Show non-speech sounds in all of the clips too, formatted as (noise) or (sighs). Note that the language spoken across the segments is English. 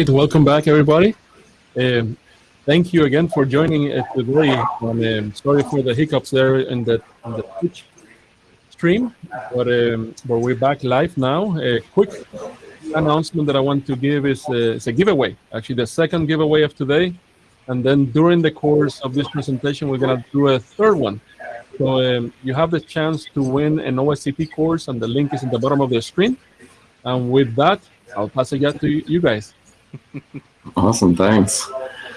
right, welcome back, everybody. Um, thank you again for joining us today. Um, sorry for the hiccups there in the, in the Twitch stream, but, um, but we're back live now. A quick announcement that I want to give is uh, it's a giveaway, actually the second giveaway of today. And then during the course of this presentation, we're going to do a third one. So um, you have the chance to win an OSCP course, and the link is in the bottom of the screen. And with that, I'll pass it to you guys. Awesome, thanks.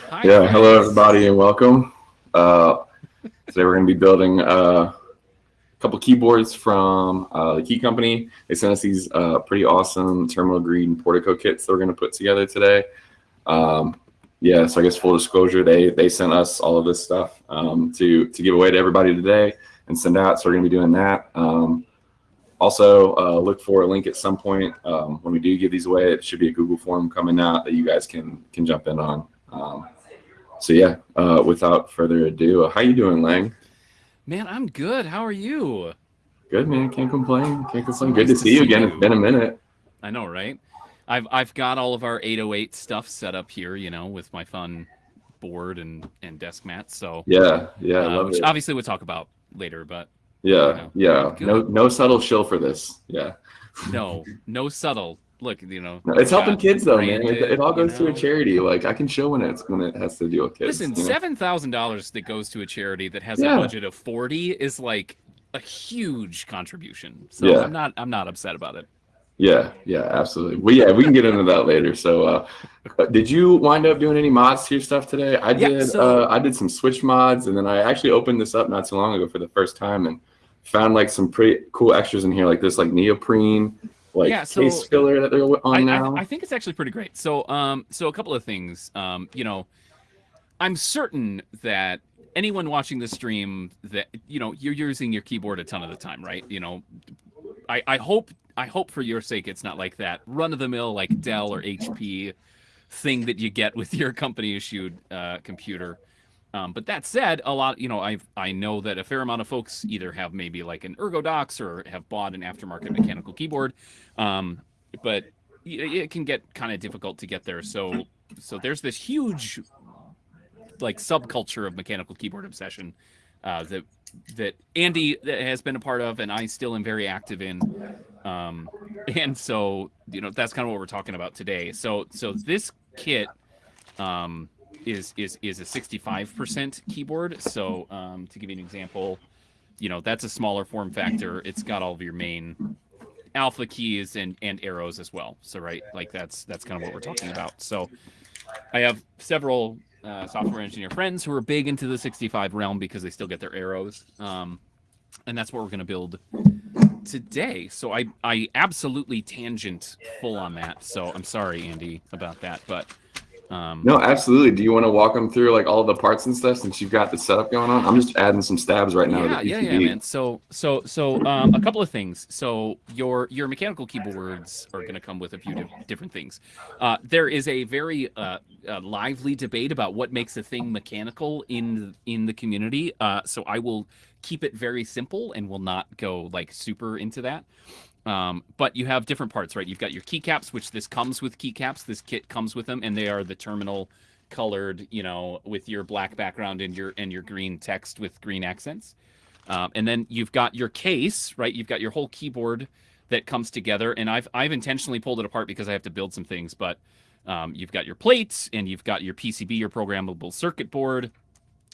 Hi, yeah, guys. hello everybody and welcome. Uh, today we're going to be building uh, a couple keyboards from uh, the Key Company. They sent us these uh, pretty awesome Terminal Green Portico kits that we're going to put together today. Um, yeah, so I guess full disclosure, they they sent us all of this stuff um, to to give away to everybody today and send out. So we're going to be doing that. Um, also, uh, look for a link at some point um, when we do give these away. It should be a Google form coming out that you guys can can jump in on. Um, so yeah, uh, without further ado, uh, how you doing, Lang? Man, I'm good. How are you? Good, man. Can't complain. Can't complain. Good to see, to see you again. You. It's been a minute. I know, right? I've I've got all of our 808 stuff set up here, you know, with my fun board and and desk mat. So yeah, yeah, uh, which it. obviously we'll talk about later, but yeah, you know, yeah. No, no subtle shill for this. Yeah. no, no subtle. Look, you know, it's helping kids though, man. It, it all goes you know? to a charity. Like I can show when it's when it has to do with kids. Listen, seven thousand dollars that goes to a charity that has yeah. a budget of forty is like a huge contribution. So yeah. I'm not I'm not upset about it. Yeah, yeah, absolutely. Well, yeah, we can get into that later. So, uh, did you wind up doing any mods to your stuff today? I did. Yeah, so, uh, I did some Switch mods, and then I actually opened this up not too long ago for the first time, and found like some pretty cool extras in here, like this like neoprene like yeah, so case filler that they're on I, now. I, I, think it's actually pretty great. So um so a couple of things. Um, you know, I'm certain that anyone watching the stream that you know you're using your keyboard a ton of the time, right? You know, I, I hope I hope for your sake it's not like that run of the mill like Dell or HP thing that you get with your company issued uh, computer. Um, but that said, a lot, you know, I I know that a fair amount of folks either have maybe like an ErgoDox or have bought an aftermarket mechanical keyboard, um, but it can get kind of difficult to get there. So so there's this huge like subculture of mechanical keyboard obsession uh, that that Andy has been a part of, and I still am very active in. Um, and so you know that's kind of what we're talking about today. So so this kit. Um, is is is a 65% keyboard. So um, to give you an example, you know that's a smaller form factor. It's got all of your main alpha keys and and arrows as well. So right, like that's that's kind of what we're talking about. So I have several uh, software engineer friends who are big into the 65 realm because they still get their arrows. Um, and that's what we're going to build today. So I I absolutely tangent full on that. So I'm sorry, Andy, about that, but um, no, absolutely. Do you want to walk them through like all the parts and stuff since you've got the setup going on? I'm just adding some stabs right now. Yeah, yeah, yeah, man. So, so, so, um, a couple of things. So, your your mechanical keyboards are going to come with a few different things. Uh, there is a very uh, uh, lively debate about what makes a thing mechanical in in the community. Uh, so, I will keep it very simple and will not go like super into that. Um, but you have different parts, right? You've got your keycaps, which this comes with keycaps. This kit comes with them, and they are the terminal colored, you know, with your black background and your and your green text with green accents. Um, and then you've got your case, right? You've got your whole keyboard that comes together. And I've I've intentionally pulled it apart because I have to build some things. But um, you've got your plates, and you've got your PCB, your programmable circuit board.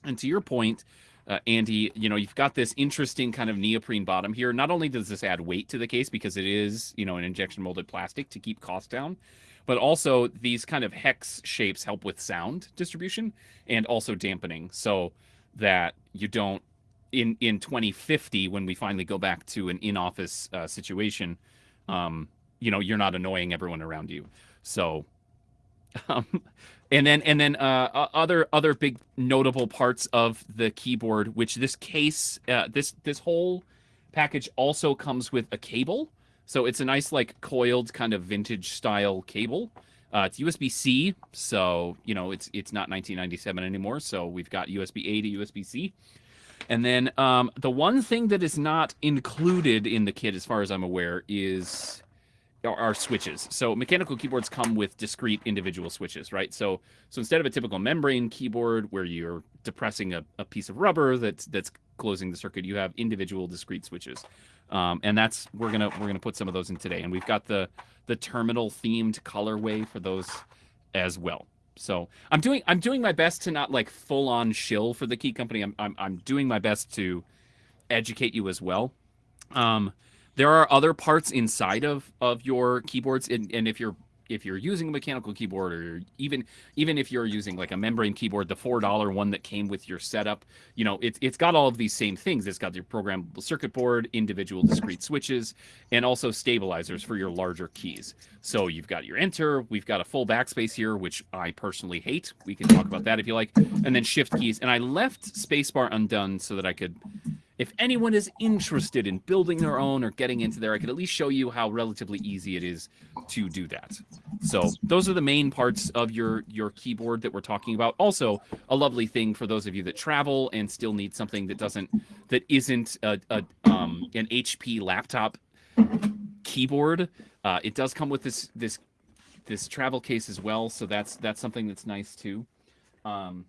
And to your point, uh, Andy, you know, you've got this interesting kind of neoprene bottom here. Not only does this add weight to the case because it is, you know, an injection molded plastic to keep cost down, but also these kind of hex shapes help with sound distribution and also dampening so that you don't in in 2050 when we finally go back to an in-office uh, situation um you know you're not annoying everyone around you so (laughs) um and then and then uh, other other big notable parts of the keyboard which this case uh, this this whole package also comes with a cable. So it's a nice like coiled kind of vintage style cable. Uh, it's usb-c so you know it's it's not 1997 anymore so we've got usb-a to usb-c and then um, the one thing that is not included in the kit as far as i'm aware is are switches. So mechanical keyboards come with discrete individual switches, right? So so instead of a typical membrane keyboard where you're depressing a, a piece of rubber that's that's closing the circuit, you have individual discrete switches. Um, and that's we're gonna we're gonna put some of those in today. And we've got the the terminal themed colorway for those as well. So I'm doing I'm doing my best to not like full on shill for the key company. I'm I'm, I'm doing my best to educate you as well. Um, there are other parts inside of of your keyboards, and, and if you're if you're using a mechanical keyboard or even even if you're using like a membrane keyboard the four dollar one that came with your setup you know it's it's got all of these same things. It's got your programmable circuit board individual discrete switches and also stabilizers for your larger keys. So you've got your enter we've got a full backspace here which i personally hate. We can talk about that if you like. And then shift keys. And i left spacebar undone so that i could if anyone is interested in building their own or getting into there, I could at least show you how relatively easy it is to do that. So those are the main parts of your your keyboard that we're talking about. Also, a lovely thing for those of you that travel and still need something that doesn't that isn't a, a um, an HP laptop keyboard. Uh, it does come with this this this travel case as well, so that's that's something that's nice too. Um,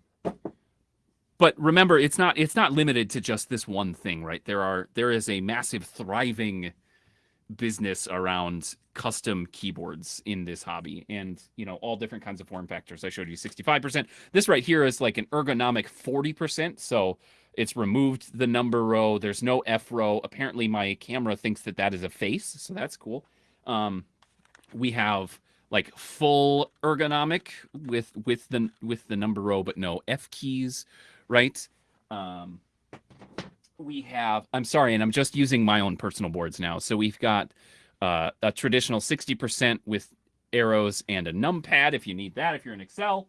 but remember it's not it's not limited to just this one thing right? There are there is a massive thriving business around custom keyboards in this hobby and you know all different kinds of form factors. I showed you 65% this right here is like an ergonomic 40% so it's removed the number row. There's no f row. Apparently my camera thinks that that is a face so that's cool. Um we have like full ergonomic with with the with the number row but no f keys right? Um, we have, I'm sorry, and I'm just using my own personal boards now. So we've got uh, a traditional 60% with arrows and a numpad if you need that, if you're in Excel.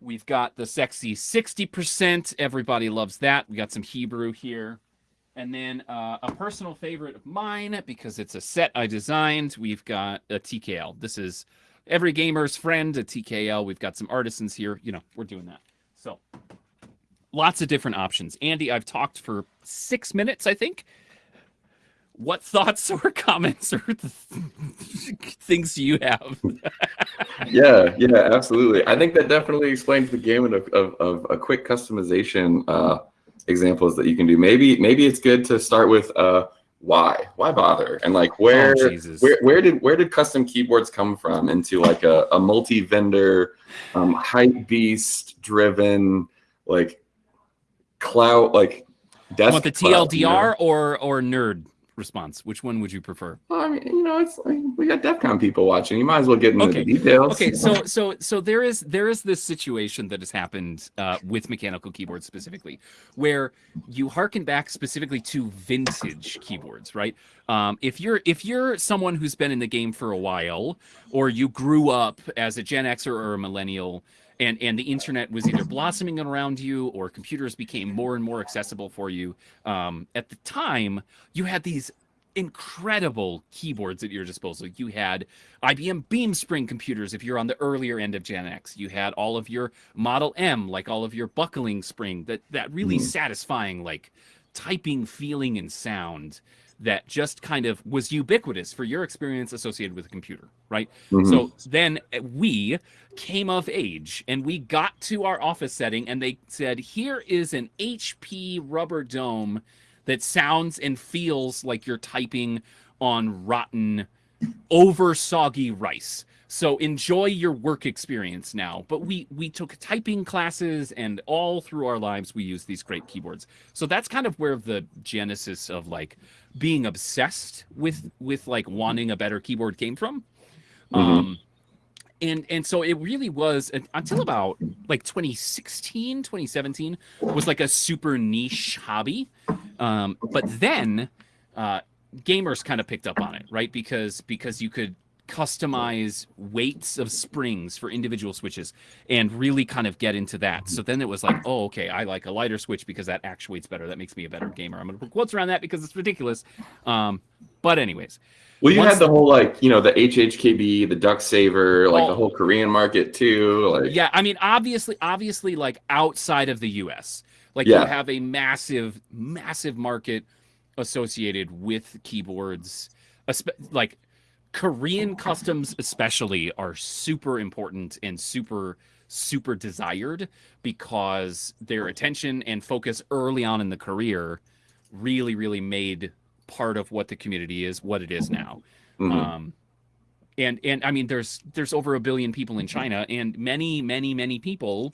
We've got the sexy 60%. Everybody loves that. We got some Hebrew here. And then uh, a personal favorite of mine, because it's a set I designed, we've got a TKL. This is every gamer's friend, a TKL. We've got some artisans here. You know, we're doing that. So lots of different options. Andy, I've talked for six minutes, I think. What (laughs) thoughts or comments or things you have? (laughs) yeah, yeah, absolutely. I think that definitely explains the gamut of, of, of a quick customization uh, examples that you can do. Maybe maybe it's good to start with uh, why why bother and like where oh, where where did where did custom keyboards come from into like a, a multi-vendor um, hype beast driven like clout like desk want the TLDR you know? or or nerd response? Which one would you prefer? Well, I mean, you know, it's like we got DEF CON people watching. You might as well get into okay. the details. Okay, so so so there is there is this situation that has happened uh, with mechanical keyboards specifically, where you harken back specifically to vintage keyboards, right? Um, if you're if you're someone who's been in the game for a while, or you grew up as a Gen Xer or a millennial and and the internet was either blossoming around you or computers became more and more accessible for you. Um, at the time you had these incredible keyboards at your disposal. You had ibm beamspring computers if you're on the earlier end of gen x. You had all of your model m like all of your buckling spring that that really mm. satisfying like typing feeling and sound that just kind of was ubiquitous for your experience associated with a computer, right? Mm-hmm. So then we came of age and we got to our office setting and they said, here is an HP rubber dome that sounds and feels like you're typing on rotten, over soggy rice. So enjoy your work experience now. But we we took typing classes and all through our lives we use these great keyboards. So that's kind of where the genesis of like being obsessed with with like wanting a better keyboard came from. Mm-hmm. Um and and so it really was until about like 2016 2017 was like a super niche hobby um, but then uh, gamers kind of picked up on it right because because you could customize weights of springs for individual switches and really kind of get into that. So then it was like, oh, okay, I like a lighter switch because that actuates better. That makes me a better gamer. I'm gonna put quotes around that because it's ridiculous. Um, but anyways. Well, you had the whole like, you know, the HHKB, the Duck Saver, like oh, the whole Korean market too. Like Yeah, I mean, obviously, obviously, like outside of the US, like yeah. you have a massive, massive market associated with keyboards, like Korean customs, especially, are super important and super, super desired because their attention and focus early on in the career really, really made part of what the community is, what it is now. Mm-hmm. Um, and and I mean, there's there's over a billion people in China, and many, many, many people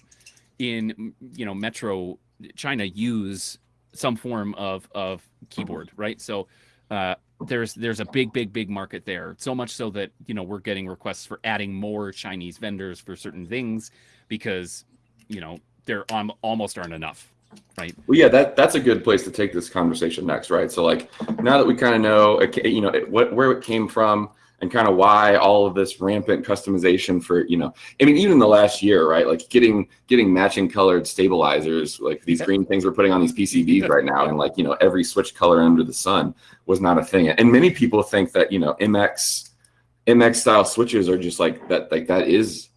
in you know Metro China use some form of of keyboard, right? So uh, there's there's a big big big market there. So much so that you know we're getting requests for adding more chinese vendors for certain things because you know there um, almost aren't enough right? Well yeah that that's a good place to take this conversation next right? So like now that we kind of know you know what where it came from and kind of why all of this rampant customization for you know i mean even the last year right like getting getting matching colored stabilizers like these green things we're putting on these pcbs right now and like you know every switch color under the sun was not a thing. And many people think that you know mx mx style switches are just like that like that is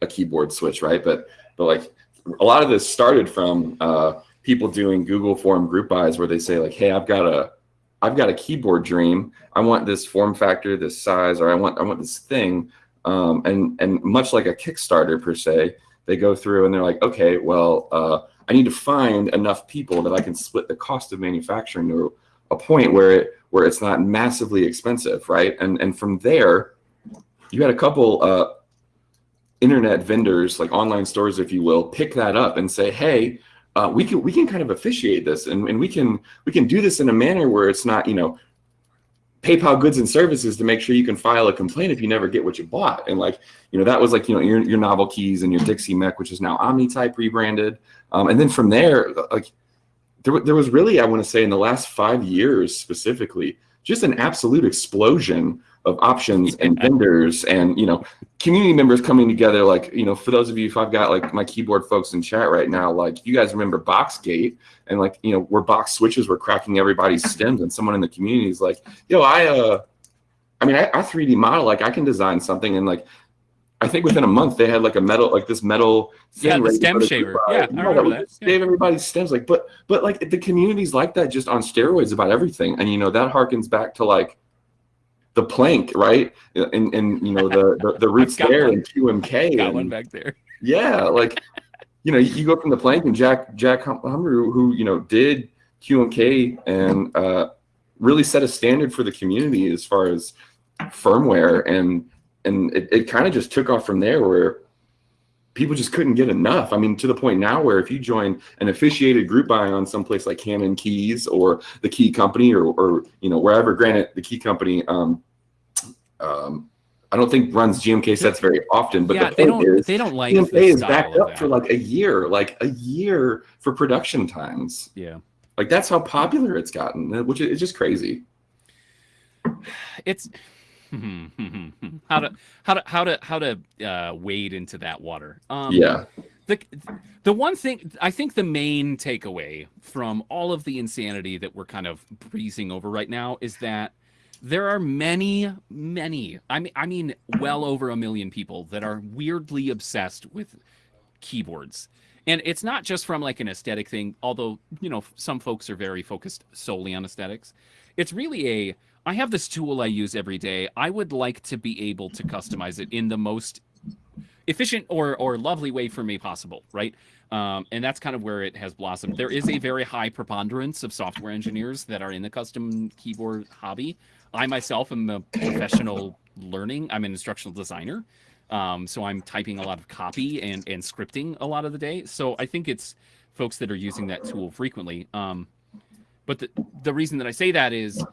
a keyboard switch right? But but like a lot of this started from uh people doing google form group buys where they say like hey i've got a I've got a keyboard dream. I want this form factor, this size, or I want I want this thing. Um, and and much like a Kickstarter per se, they go through and they're like, okay, well, uh, I need to find enough people that I can split the cost of manufacturing to a point where it where it's not massively expensive, right? And and from there, you had a couple uh, internet vendors, like online stores, if you will, pick that up and say, hey, uh, we can we can kind of officiate this and, and we can we can do this in a manner where it's not you know PayPal goods and services to make sure you can file a complaint if you never get what you bought. And like, you know, that was like, you know, your, your NovelKeys and your Dixie Mech, which is now OmniType rebranded. Um, and then from there, like there, there was really, I want to say in the last five years specifically, just an absolute explosion of options and vendors and you know community members coming together like you know for those of you if i've got like my keyboard folks in chat right now like you guys remember boxgate and like you know where box switches were cracking everybody's (laughs) stems and someone in the community is like yo i uh i mean I, I 3d model like i can design something and like I think within a month they had like a metal, like this metal. yeah, the stem shaver. Yeah, I remember that. Yeah. Save everybody's stems, like, but but like the communities like that just on steroids about everything, and you know that harkens back to like the Planck, right? And and you know the the, the (laughs) roots there one. and QMK. Got and, one back there. Yeah, like you know you go from the Planck and Jack Jack Humbert who you know did QMK and uh, really set a standard for the community as far as firmware and and it, it kind of just took off from there where people just couldn't get enough. I mean, to the point now where if you join an officiated group buy on someplace like CannonKeys or the Key Company or, or you know wherever, granted the Key Company, um, um, I don't think runs GMK sets very often, but yeah, the they don't. Is, they don't like GMK is backed up that. for like a year, like a year for production times. Yeah, like that's how popular it's gotten, which is just crazy. It's (laughs) how to how to how to how to uh, wade into that water. Um, yeah. The the one thing I think the main takeaway from all of the insanity that we're kind of breezing over right now is that there are many many I mean I mean well over a million people that are weirdly obsessed with keyboards. And it's not just from like an aesthetic thing, although, you know, some folks are very focused solely on aesthetics. It's really a I have this tool I use every day. I would like to be able to customize it in the most efficient or or lovely way for me possible, right? Um, and that's kind of where it has blossomed. There is a very high preponderance of software engineers that are in the custom keyboard hobby. I myself am a professional learning. I'm an instructional designer. Um, so I'm typing a lot of copy and, and scripting a lot of the day. So I think it's folks that are using that tool frequently. Um, but the, the reason that I say that is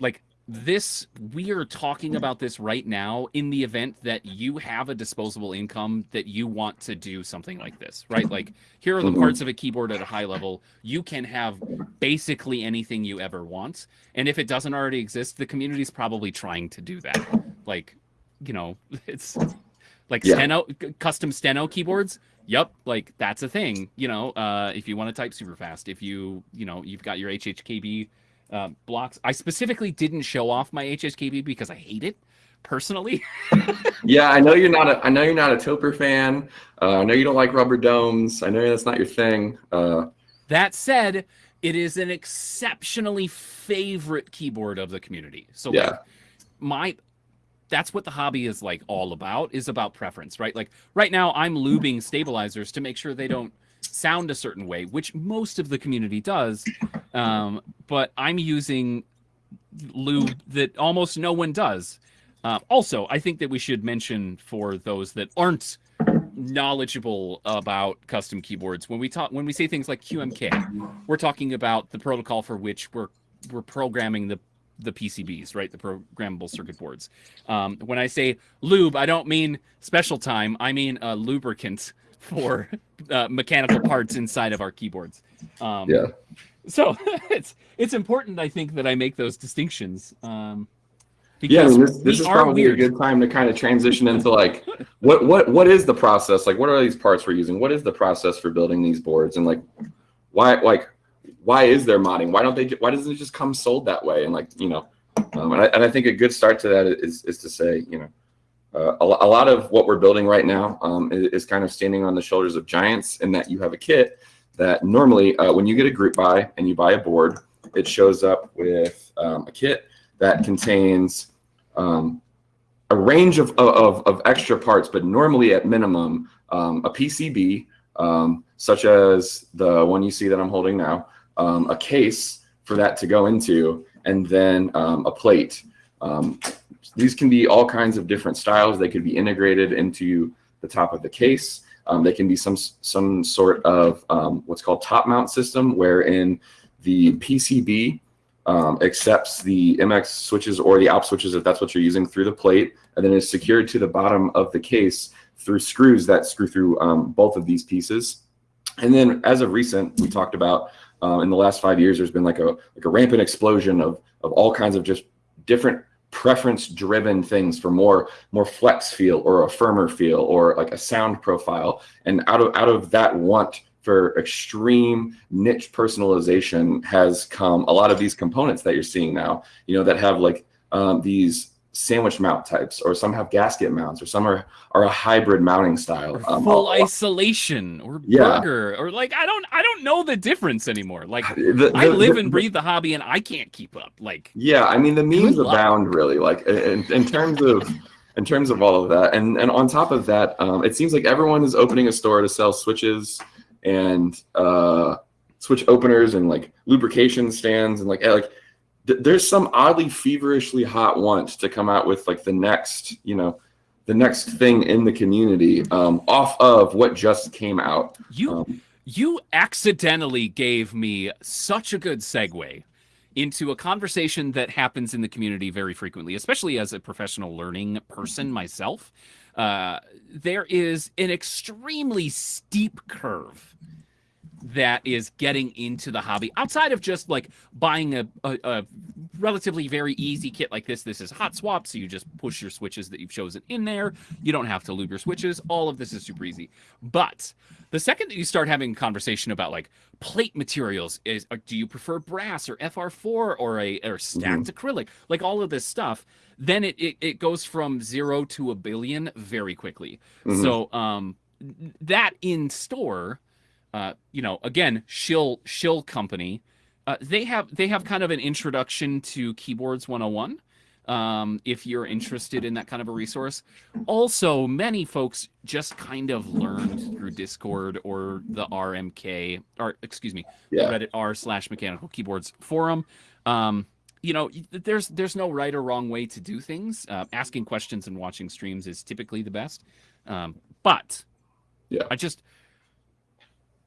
like this we are talking about this right now in the event that you have a disposable income that you want to do something like this right? Like here are the mm-hmm. parts of a keyboard at a high level. You can have basically anything you ever want. And if it doesn't already exist the community is probably trying to do that. Like you know (laughs) it's like yeah. steno custom steno keyboards. Yep like that's a thing you know uh if you want to type super fast if you you know you've got your hhkb uh, blocks. I specifically didn't show off my HHKB because I hate it personally. (laughs) yeah, I know you're not a I know you're not a Topre fan. Uh, I know you don't like rubber domes. I know that's not your thing. Uh, that said, it is an exceptionally favorite keyboard of the community. So yeah. Like, my that's what the hobby is like all about is about preference, right? Like right now I'm lubing stabilizers to make sure they don't sound a certain way, which most of the community does. Um, but I'm using lube that almost no one does. Uh, also, I think that we should mention for those that aren't knowledgeable about custom keyboards when we talk when we say things like QMK, we're talking about the protocol for which we're we're programming the the PCBs, right? The programmable circuit boards. Um, when I say lube, I don't mean special time. I mean a lubricant for uh, mechanical parts inside of our keyboards. Um, yeah. So (laughs) it's it's important, I think, that I make those distinctions. Um, yeah, I mean, this, this is probably weird. a good time to kind of transition into like what what what is the process? Like, what are these parts we're using? What is the process for building these boards? And like, why like why is there modding? Why don't they? Why doesn't it just come sold that way? And like you know, um, and, I, and I think a good start to that is is to say you know. Uh, a, a, lot of what we're building right now um, is, is, kind of standing on the shoulders of giants in that you have a kit that normally uh, when you get a group buy and you buy a board, it shows up with um, a kit that contains um, a range of, of, of, extra parts, but normally at minimum um, a PCB, um, such as the one you see that I'm holding now, um, a case for that to go into, and then a plate. These can be all kinds of different styles. They could be integrated into the top of the case. Um, they can be some some sort of um, what's called top mount system, wherein the PCB um, accepts the MX switches or the ALP switches, if that's what you're using, through the plate, and then is secured to the bottom of the case through screws that screw through um, both of these pieces. And then as of recent, we talked about um, in the last five years, there's been like a like a rampant explosion of of all kinds of just different preference driven things for more more flex feel or a firmer feel or like a sound profile. And out of out of that want for extreme niche personalization has come a lot of these components that you're seeing now you know that have like um, these sandwich mount types, or some have gasket mounts, or some are are a hybrid mounting style. Um, full isolation, or yeah. burger, or like I don't I don't know the difference anymore. Like the, (sighs) the, I live the, and breathe the hobby, and I can't keep up. Like yeah, I mean the memes abound really. Like in, in terms of (laughs) in terms of all of that, and and on top of that, um, it seems like everyone is opening a store to sell switches and uh, switch openers and like lubrication stands and like like there's some oddly feverishly hot want to come out with like the next, you know, the next thing in the community um, off of what just came out. You um, you accidentally gave me such a good segue into a conversation that happens in the community very frequently, especially as a professional learning person myself. Uh, there is an extremely steep curve that is getting into the hobby outside of just like buying a, a, a, relatively very easy kit like this this is hot swap so you just push your switches that you've chosen in there. You don't have to lube your switches. All of this is super easy. But the second that you start having a conversation about like plate materials is uh, do you prefer brass or fr4 or a or stacked mm-hmm. acrylic? Like all of this stuff then it, it, it goes from zero to a billion very quickly. Mm-hmm. so um that in store uh, you know, again, Shill Shill Company, uh, they have they have kind of an introduction to keyboards 101. Um, if you're interested in that kind of a resource. Also, many folks just kind of learned through Discord or the RMK or excuse me, yeah. Reddit r slash mechanical keyboards forum. Um, you know, there's there's no right or wrong way to do things. Uh, asking questions and watching streams is typically the best. Um, but yeah, I just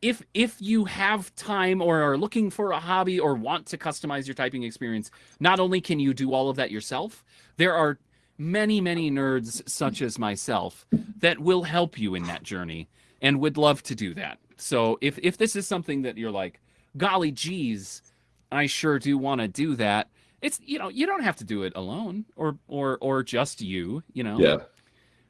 if if you have time or are looking for a hobby or want to customize your typing experience, not only can you do all of that yourself, there are many many nerds such as myself that will help you in that journey and would love to do that. So if if this is something that you're like, golly geez, I sure do want to do that. It's you know you don't have to do it alone or or or just you. You know. Yeah.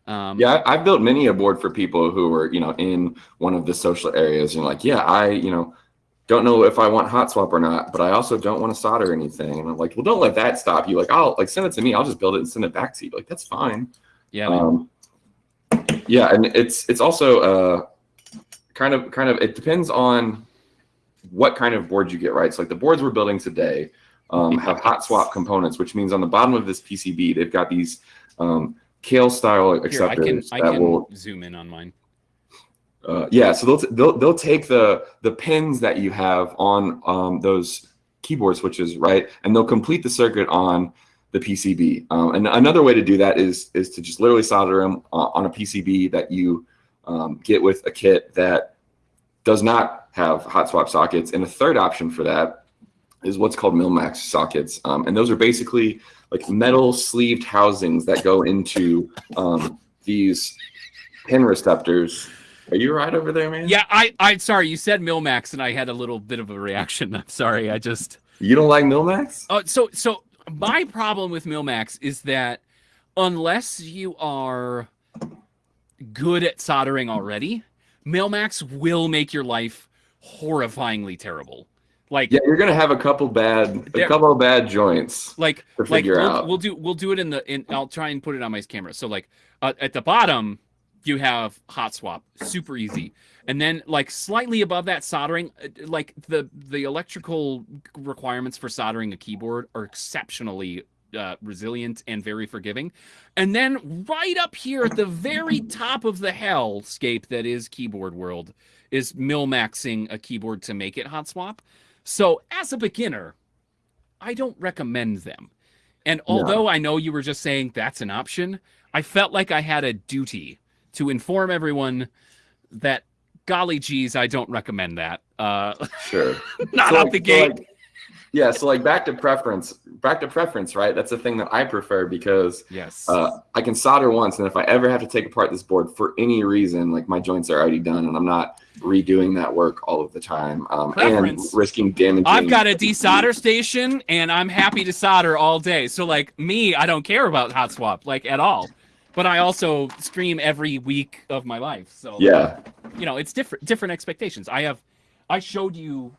Um, yeah, I've built many a board for people who were, you know, in one of the social areas and like, yeah, I, you know, don't know if I want hot swap or not, but I also don't want to solder anything. And I'm like, well, don't let that stop you. Like, I'll like send it to me. I'll just build it and send it back to you. Like, that's fine. Yeah. Um, yeah, and it's it's also uh, kind of kind of it depends on what kind of board you get, right? So like the boards we're building today um, have hot swap components, which means on the bottom of this PCB, they've got these um, Kailh style acceptors Here, I can, I that can will zoom in on mine. uh, yeah, so they'll, they'll they'll take the the pins that you have on um, those keyboard switches, right, and they'll complete the circuit on the PCB. Um, and another way to do that is is to just literally solder them on a PCB that you um, get with a kit that does not have hot swap sockets. And a third option for that is what's called Mill-Max sockets, um, and those are basically like metal sleeved housings that go into um, these pin receptors are you right over there, man? Yeah, I, I, sorry, you said Mill-Max, and I had a little bit of a reaction. (laughs) I'm sorry, I just. You don't like Mill-Max? Oh, so, so my problem with Mill-Max is that unless you are good at soldering already, Mill-Max will make your life horrifyingly terrible. Like yeah, you're gonna have a couple bad, a couple of bad joints. Like, to like figure we'll, out. we'll do, we'll do it in the, in. I'll try and put it on my camera. So like, uh, at the bottom, you have hot swap, super easy, and then like slightly above that soldering, uh, like the the electrical requirements for soldering a keyboard are exceptionally uh, resilient and very forgiving. And then right up here at the very top of the hellscape that is keyboard world is mill-maxing a keyboard to make it hot swap. So as a beginner, I don't recommend them. And although I know you were just saying that's an option, I felt like I had a duty to inform everyone that golly geez, I don't recommend that. Uh, Sure. (laughs) not So, out like- the so, gate. like- yeah, so like back to preference, back to preference, right? That's the thing that I prefer because yes. uh, I can solder once, and if I ever have to take apart this board for any reason, like my joints are already done, and I'm not redoing that work all of the time, um, and risking damaging. I've got a desolder station and I'm happy to solder all day. So like me, I don't care about hot swap like at all. But I also stream every week of my life. So Yeah, you know, it's different different expectations. I have I showed you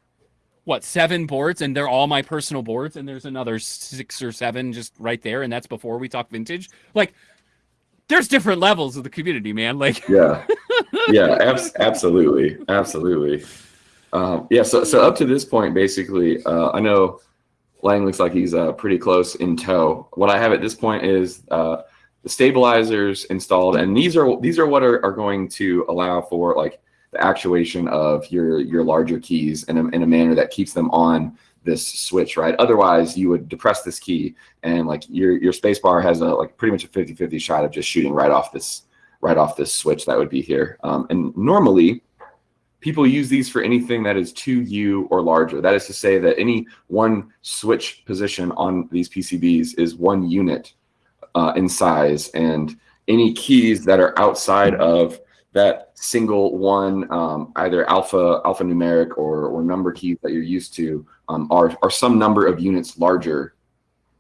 what, seven boards and they're all my personal boards and there's another 6 or 7 just right there and that's before we talk vintage. Like there's different levels of the community, man. Like yeah, (laughs) yeah, abs- absolutely, absolutely. Um, yeah, so so up to this point, basically, uh, I know Lang looks like he's uh, pretty close in tow. What I have at this point is uh, the stabilizers installed, and these are these are what are, are going to allow for like the actuation of your your larger keys in a, in a manner that keeps them on this switch, right? Otherwise, you would depress this key, and like your your space bar has a like pretty much a 50-50 shot of just shooting right off this right off this switch that would be here. Um, and normally, people use these for anything that is 2U or larger. That is to say that any one switch position on these PCBs is one unit uh, in size, and any keys that are outside of that single one, um, either alpha alphanumeric or or number keys that you're used to, um, are are some number of units larger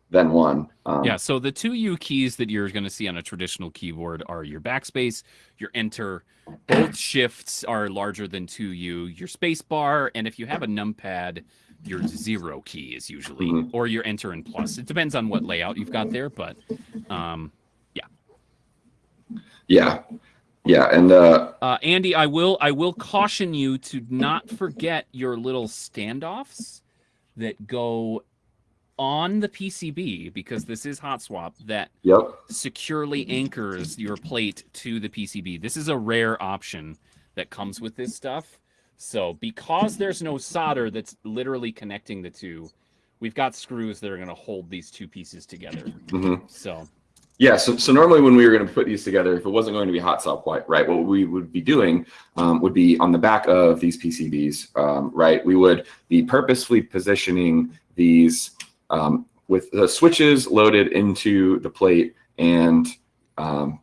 than one. Um, Yeah, so the two U keys that you're going to see on a traditional keyboard are your backspace, your enter. Both (clears throat) shifts are larger than 2U, your space bar, and if you have a numpad, your zero key is usually, Mhm. or your enter and plus. It depends on what layout you've got there, but um, yeah, yeah, and uh, uh, Andy, I will I will caution you to not forget your little standoffs that go on the PCB because this is hot swap that yep. securely anchors your plate to the PCB. This is a rare option that comes with this stuff. So because there's no solder that's literally connecting the two, we've got screws that are going to hold these two pieces together. hmm So Yeah, so, so normally when we were going to put these together, if it wasn't going to be hot swap white, right, what we would be doing um, would be on the back of these PCBs, um, right, we would be purposefully positioning these um, with the switches loaded into the plate and um,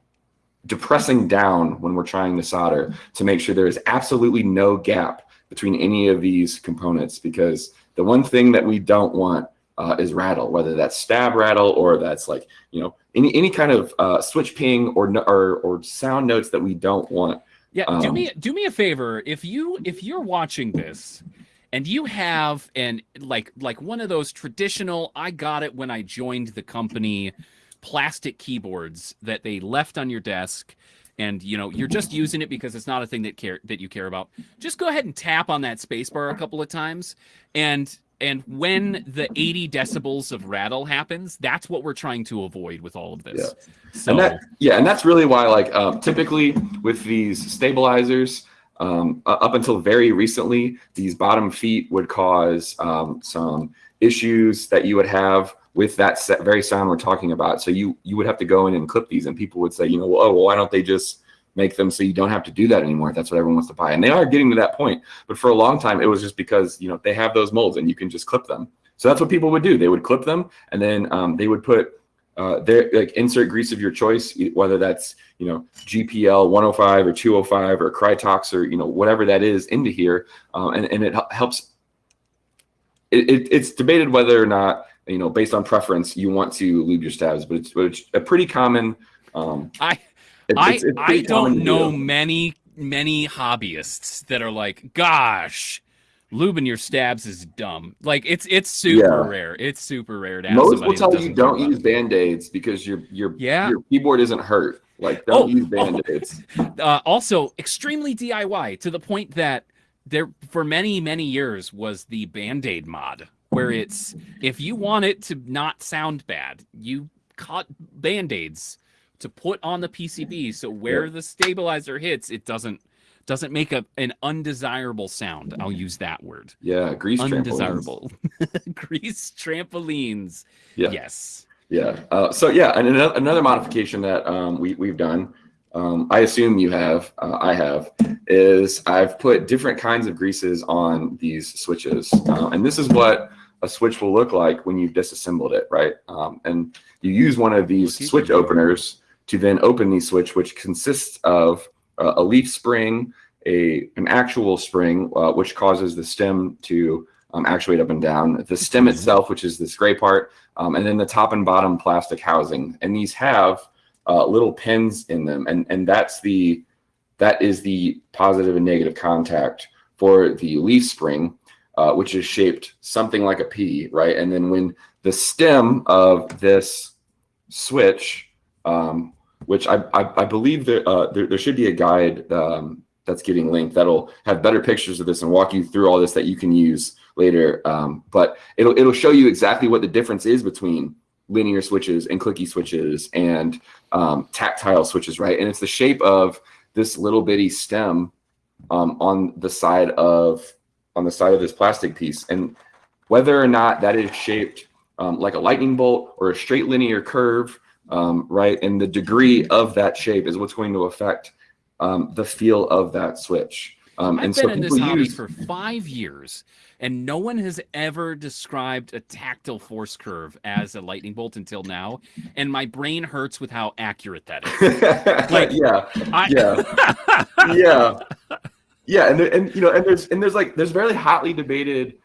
depressing down when we're trying to solder to make sure there is absolutely no gap between any of these components because the one thing that we don't want uh, is rattle, whether that's stab rattle or that's like, you know, any any kind of uh, switch ping or, or or sound notes that we don't want. Yeah, do Um, me do me a favor. If you if you're watching this and you have an like like one of those traditional I got it when I joined the company plastic keyboards that they left on your desk and you know you're just using it because it's not a thing that care that you care about just go ahead and tap on that spacebar a couple of times and and when the 80 decibels of rattle happens, that's what we're trying to avoid with all of this. Yeah. So, and that, yeah, and that's really why, like, um, typically with these stabilizers, um, up until very recently, these bottom feet would cause um, some issues that you would have with that very sound we're talking about. So you you would have to go in and clip these, and people would say, you know, well, oh, well, why don't they just make them so you don't have to do that anymore? That's what everyone wants to buy, and they are getting to that point. But for a long time, it was just because you know they have those molds and you can just clip them. So that's what people would do. They would clip them, and then um, they would put uh, their like insert grease of your choice, whether that's you know GPL 105 or 205 or Krytox or you know whatever that is into here, um, and and it helps. It, it, it's debated whether or not you know, based on preference, you want to lube your stabs, but it's, but it's a pretty common. Um, I it, I it's, it's I don't know deal. many many hobbyists that are like, gosh, lubing your stabs is dumb. Like it's it's super yeah. rare. It's super rare to Most will tell you don't use band-aids because your your yeah. your keyboard isn't hurt. Like don't oh, use oh. band-aids. Oh. (laughs) Uh, also extremely DIY to the point that there for many many years was the band-aid mod where it's if you want it to not sound bad, you cut band-aids to put on the PCB so where the stabilizer hits, it doesn't doesn't make a an undesirable sound. I'll use that word. Yeah, grease undesirable. (laughs) grease trampolines. Yeah. Yes. Yeah. Uh, so yeah, and another, another modification that um, we we've done, um, I assume you have, uh, I have, is I've put different kinds of greases on these switches, uh, and this is what a switch will look like when you've disassembled it, right? Um, and you use one of these switch openers to then open the switch, which consists of uh, a leaf spring, a an actual spring, uh, which causes the stem to um, actuate up and down, the stem mm-hmm. itself, which is this gray part, um, and then the top and bottom plastic housing. And these have uh, little pins in them, and and that's the that is the positive and negative contact for the leaf spring uh, which is shaped something like a P, right? And then when the stem of this switch, um, which I, I, I believe there, uh, there, there should be a guide um, that's getting linked that'll have better pictures of this and walk you through all this that you can use later. Um, but it'll it'll show you exactly what the difference is between linear switches and clicky switches and um, tactile switches, right? And it's the shape of this little bitty stem um, on the side of on the side of this plastic piece. And whether or not that is shaped um, like a lightning bolt or a straight linear curve, um, right? And the degree of that shape is what's going to affect um, the feel of that switch. Um, I've and been so in this hobby use... for five years, and no one has ever described a tactile force curve as a lightning bolt until now. And my brain hurts with how accurate that is. (laughs) like, yeah, I... yeah, (laughs) yeah. Yeah, and and you know, and there's and there's like there's very hotly debated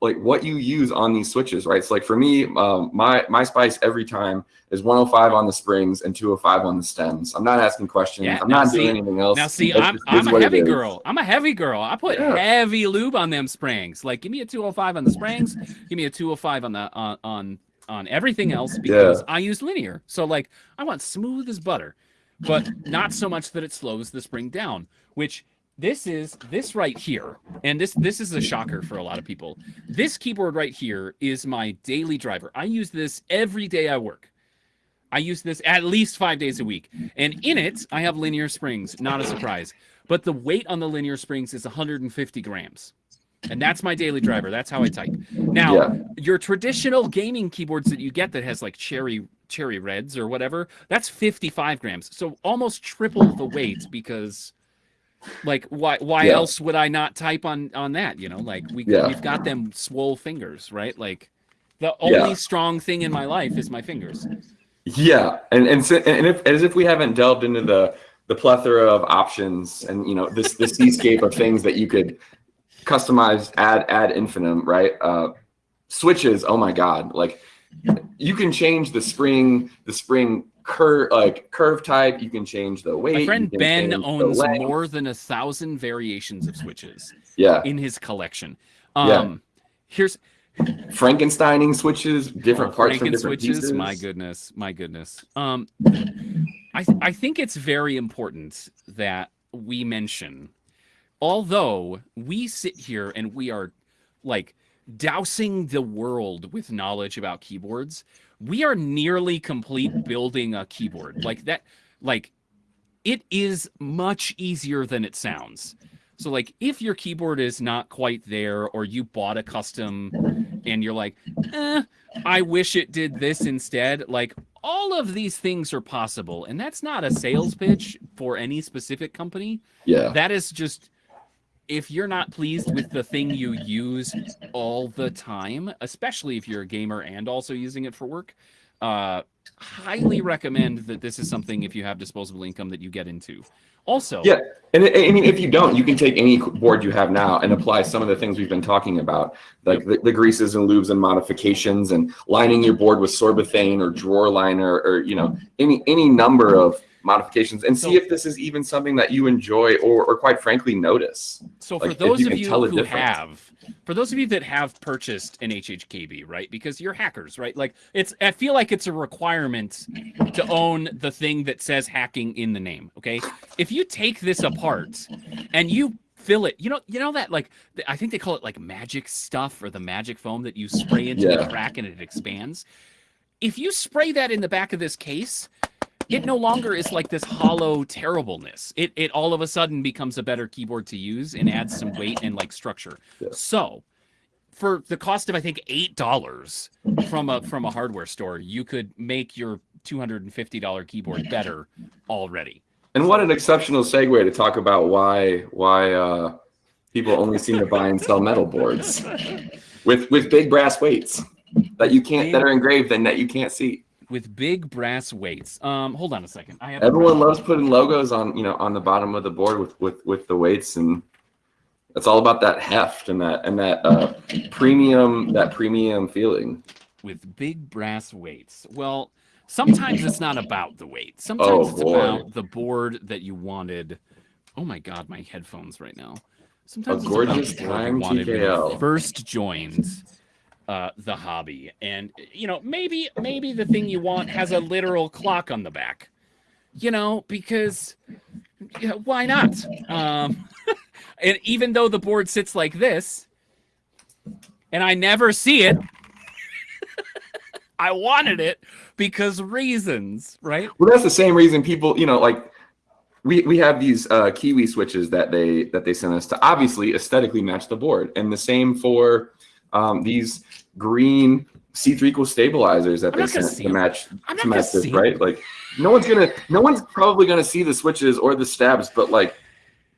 like what you use on these switches, right? So like for me, um, my my spice every time is 105 on the springs and 205 on the stems. I'm not asking questions. Yeah, I'm not see, doing anything else. Now see, I'm, I'm a heavy girl. I'm a heavy girl. I put yeah. heavy lube on them springs. Like give me a 205 on the springs, give me a 205 on the on on on everything else because yeah. I use linear. So like I want smooth as butter, but not so much that it slows the spring down, which this is this right here and this this is a shocker for a lot of people. This keyboard right here is my daily driver. I use this every day i work. I use this at least five days a week and in it i have linear springs not a surprise. But the weight on the linear springs is 150 grams and that's my daily driver. That's how i type. Now yeah. your traditional gaming keyboards that you get that has like cherry cherry reds or whatever that's 55 grams. So almost triple the weight because like why why yeah. else would I not type on on that? You know, like we yeah. we've got them swole fingers, right? Like the only yeah. strong thing in my life is my fingers. Yeah, and and and if as if we haven't delved into the the plethora of options and you know this this seascape of things that you could customize ad ad infinitum, right? Uh, switches. Oh my god, like you can change the spring the spring curve like curve type. You can change the weight. My friend Ben owns more than a thousand variations of switches. Yeah. In his collection. Um, yeah. Here's Frankensteining switches, different oh, parts from different switches. Pieces. My goodness, my goodness. Um, I I think it's very important that we mention, although we sit here and we are like dousing the world with knowledge about keyboards. We are nearly complete building a keyboard like that. Like it is much easier than it sounds. So like if your keyboard is not quite there or you bought a custom and you're like, eh, I wish it did this instead, like all of these things are possible. And that's not a sales pitch for any specific company. Yeah. That is just if you're not pleased with the thing you use all the time, especially if you're a gamer and also using it for work, uh, highly recommend that this is something if you have disposable income that you get into. Also, yeah, and I mean, if you don't, you can take any board you have now and apply some of the things we've been talking about, like the, the, greases and lubes and modifications, and lining your board with sorbothane or drawer liner, or you know, any any number of modifications and see if this is even something that you enjoy or, or quite frankly notice. So for those of you who have, for those of you that have purchased an HHKB, right? Because you're hackers, right? Like it's, I feel like it's a requirement to own the thing that says hacking in the name. Okay. If you take this apart and you fill it, you know, you know that like, I think they call it like magic stuff or the magic foam that you spray into yeah. the crack and it expands. If you spray that in the back of this case, it no longer is like this hollow terribleness. It it all of a sudden becomes a better keyboard to use and adds some weight and like structure. Yeah. So for the cost of I think eight dollars from a from a hardware store, you could make your two hundred and fifty dollar keyboard better already. And what an exceptional segue to talk about why why uh, people only seem to buy and sell metal boards (laughs) with with big brass weights that you can't that are engraved and that you can't see with big brass weights. Um, hold on a second. I have everyone loves putting logos on you know on the bottom of the board with with with the weights and it's all about that heft and that and that uh, premium that premium feeling with big brass weights. Well, sometimes it's not about the weight. Sometimes oh, it's boy. about the board that you wanted. Oh my god, my headphones right now. Sometimes a gorgeous time TKL. First joined uh, the hobby. And you know, maybe maybe the thing you want has a literal clock on the back. You know, because know, why not? Um, (laughs) and even though the board sits like this, and I never see it, (laughs) I wanted it because reasons, right? Well, that's the same reason people, you know, like we we have these uh, Kiwi switches that they that they sent us to obviously aesthetically match the board, and the same for um, these green C3Equalz stabilizers that I'm they sent to match to match this, right? Like no one's gonna no one's probably gonna see the switches or the stabs, but like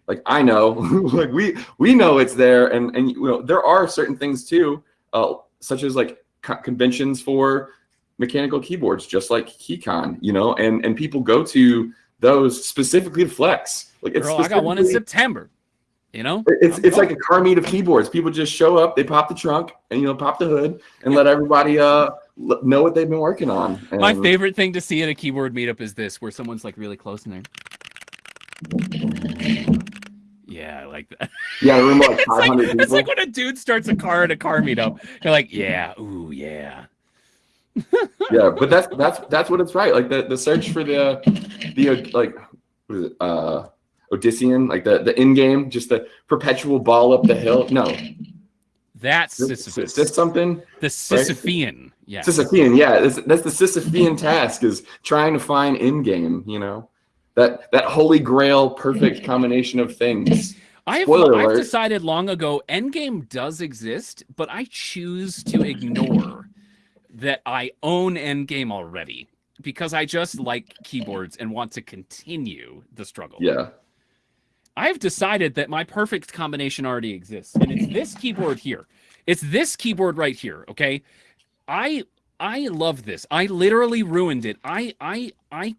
like I know, (laughs) like we we know it's there, and and you know there are certain things too, uh, such as like conventions for mechanical keyboards, just like KeyCon, you know, and and people go to those specifically to flex. Like it's Girl, I got one in September. You know, it's it's like a car meet of keyboards. People just show up, they pop the trunk, and you know, pop the hood, and let everybody uh know what they've been working on. And My favorite thing to see at a keyboard meetup is this, where someone's like really close in there. Yeah, I like that. Yeah, room like 500 (laughs) it's, like, it's like when a dude starts a car at a car meetup. You're like, yeah, ooh, yeah. (laughs) yeah, but that's that's that's what it's right. Like the the search for the the like what is it? Uh Odyssean, like the the in game, just the perpetual ball up the hill. No, that's Sisyphus. Is something? The Sisyphean. Right? Yeah. Sisyphean. Yeah, that's, that's the Sisyphean task is trying to find in game. You know, that that holy grail, perfect combination of things. I've, I've decided long ago Endgame does exist, but I choose to ignore that I own Endgame already because I just like keyboards and want to continue the struggle. Yeah. I've decided that my perfect combination already exists, and it's this keyboard here. It's this keyboard right here. Okay, I I love this. I literally ruined it. I I I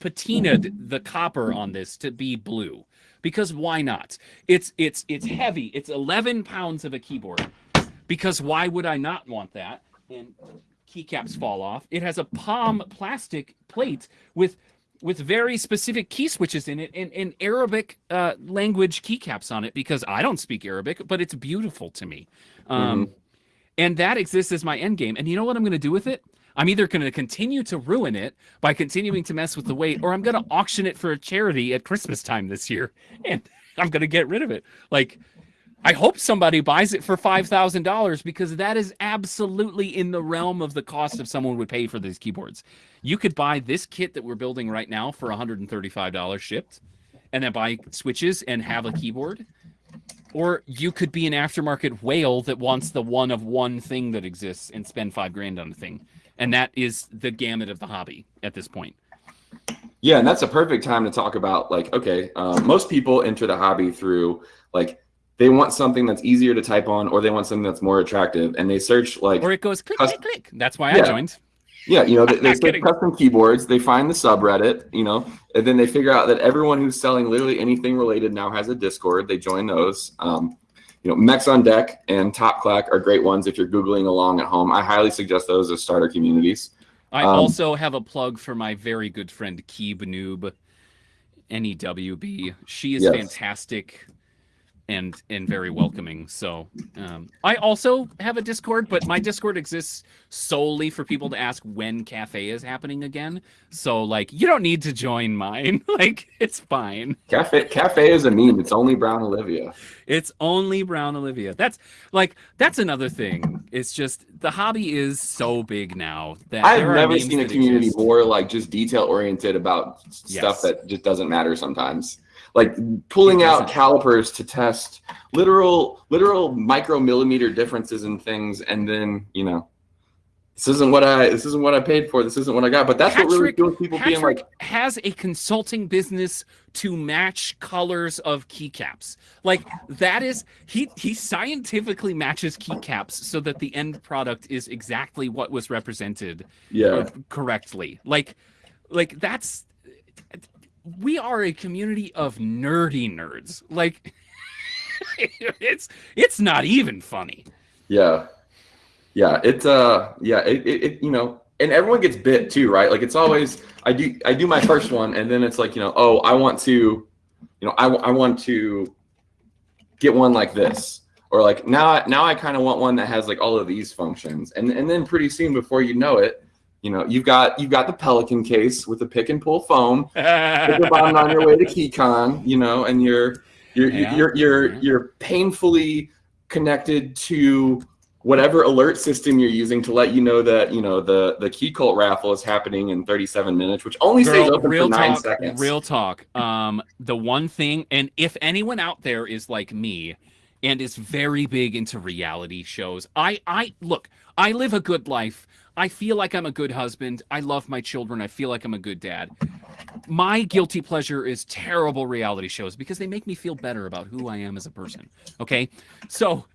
patinaed the copper on this to be blue because why not? It's it's it's heavy. It's 11 pounds of a keyboard. Because why would I not want that? And keycaps fall off. It has a palm plastic plate with with very specific key switches in it and, and Arabic uh, language keycaps on it because I don't speak Arabic, but it's beautiful to me. Um, mm-hmm. And that exists as my end game. And you know what I'm going to do with it? I'm either going to continue to ruin it by continuing to mess with the weight, or I'm going to auction it for a charity at Christmas time this year, (laughs) and I'm going to get rid of it. Like, I hope somebody buys it for five thousand dollars because that is absolutely in the realm of the cost of someone would pay for these keyboards. You could buy this kit that we're building right now for one hundred and thirty-five dollars shipped, and then buy switches and have a keyboard. Or you could be an aftermarket whale that wants the one of one thing that exists and spend five grand on a thing, and that is the gamut of the hobby at this point. Yeah, and that's a perfect time to talk about like, okay, uh, most people enter the hobby through like they want something that's easier to type on, or they want something that's more attractive, and they search like, or it goes click click click. That's why yeah. I joined. Yeah, you know, they, they (laughs) search custom keyboards, they find the subreddit, you know, and then they figure out that everyone who's selling literally anything related now has a Discord. They join those. Um, you know, Mechs on Deck and Top Clack are great ones if you're Googling along at home. I highly suggest those as starter communities. I um, also have a plug for my very good friend Keeb Noob, NEWB. She is yes. fantastic and and very welcoming. So um, I also have a Discord, but my Discord exists solely for people to ask when cafe is happening again. So like you don't need to join mine. (laughs) like it's fine. Cafe cafe is a meme. It's only Brown Olivia. It's only Brown Olivia. That's like that's another thing. It's just the hobby is so big now that I've never seen a community exist. more like just detail oriented about yes. stuff that just doesn't matter sometimes like pulling out calipers to test literal literal micromillimeter differences in things and then you know this isn't what I this isn't what I paid for. This isn't what I got. But that's Patrick, what really feels people Patrick being like has a consulting business to match colors of keycaps. Like that is he he scientifically matches keycaps so that the end product is exactly what was represented yeah correctly. Like like that's we are a community of nerdy nerds. Like (laughs) it's it's not even funny. Yeah. Yeah, it's uh yeah, it, it, it, you know, and everyone gets bit too, right? Like it's always I do I do my first one and then it's like, you know, oh, I want to you know, I I want to get one like this or like now now I kind of want one that has like all of these functions. And and then pretty soon before you know it, you know, you've got you've got the Pelican case with the pick and pull foam. (laughs) Button on your way to KeyCon, you know, and you're you're yeah. you're you're you're painfully connected to whatever alert system you're using to let you know that you know the the Keycult raffle is happening in 37 minutes which only Girl, stays open for nine talk, seconds real talk um the one thing and if anyone out there is like me and is very big into reality shows i i look i live a good life I feel like I'm a good husband. I love my children. I feel like I'm a good dad. My guilty pleasure is terrible reality shows because they make me feel better about who I am as a person. Okay. So,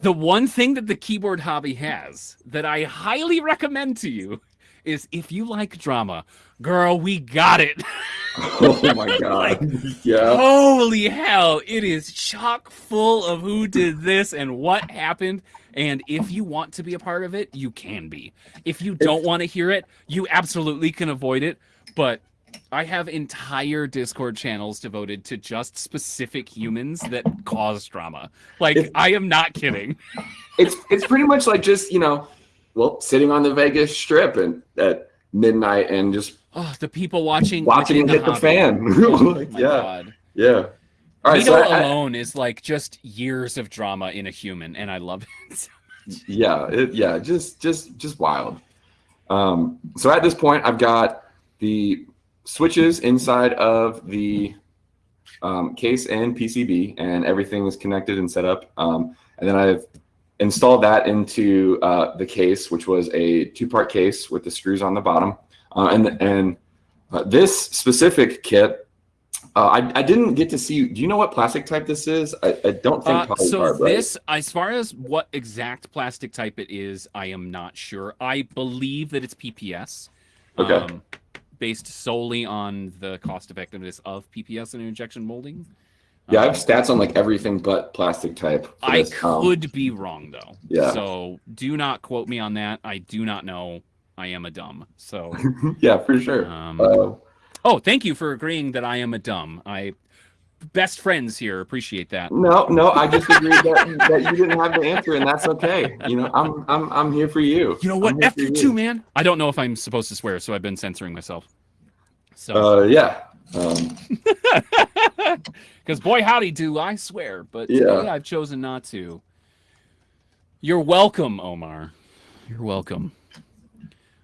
the one thing that the keyboard hobby has that I highly recommend to you is if you like drama, girl, we got it. (laughs) oh my (laughs) god. like, yeah. Holy hell, it is chock full of who did this and what happened and if you want to be a part of it, you can be. If you don't want to hear it, you absolutely can avoid it. But I have entire Discord channels devoted to just specific humans that cause drama. Like it's, I am not kidding. It's it's pretty much like just, you know, well, sitting on the Vegas strip and at midnight and just oh, the people watching watching hit the, the fan. (laughs) oh, (laughs) yeah. God. Yeah. All right, so I, alone I, is like just years of drama in a human, and I love (laughs) it. yeah, it, yeah, just just just wild. Um, so at this point, I've got the switches inside of the um, case and PCB, and everything is connected and set up. Um, and then I've installed that into uh, the case, which was a two-part case with the screws on the bottom. Uh, and and uh, this specific kit uh, I, I didn't get to see. Do you know what plastic type this is? I, I don't think. Uh, so this, as far as what exact plastic type it is, I am not sure. I believe that it's PPS. Okay. Um, based solely on the cost effectiveness of PPS and injection molding. Yeah, I have um, stats on like everything but plastic type. I could um, be wrong though. Yeah. So do not quote me on that. I do not know. I am a dumb. So. (laughs) yeah, for sure. Um, uh, Oh, thank you for agreeing that I am a dumb. I best friends here appreciate that. No, no, I just agreed that, that you didn't have the answer, and that's okay. You know, I'm I'm I'm here for you. You know what? F you too, man. I don't know if I'm supposed to swear, so I've been censoring myself. So uh, yeah. Um, (laughs) Because boy, howdy do, I swear. But Yeah. today I've chosen not to. You're welcome, Omar. You're welcome.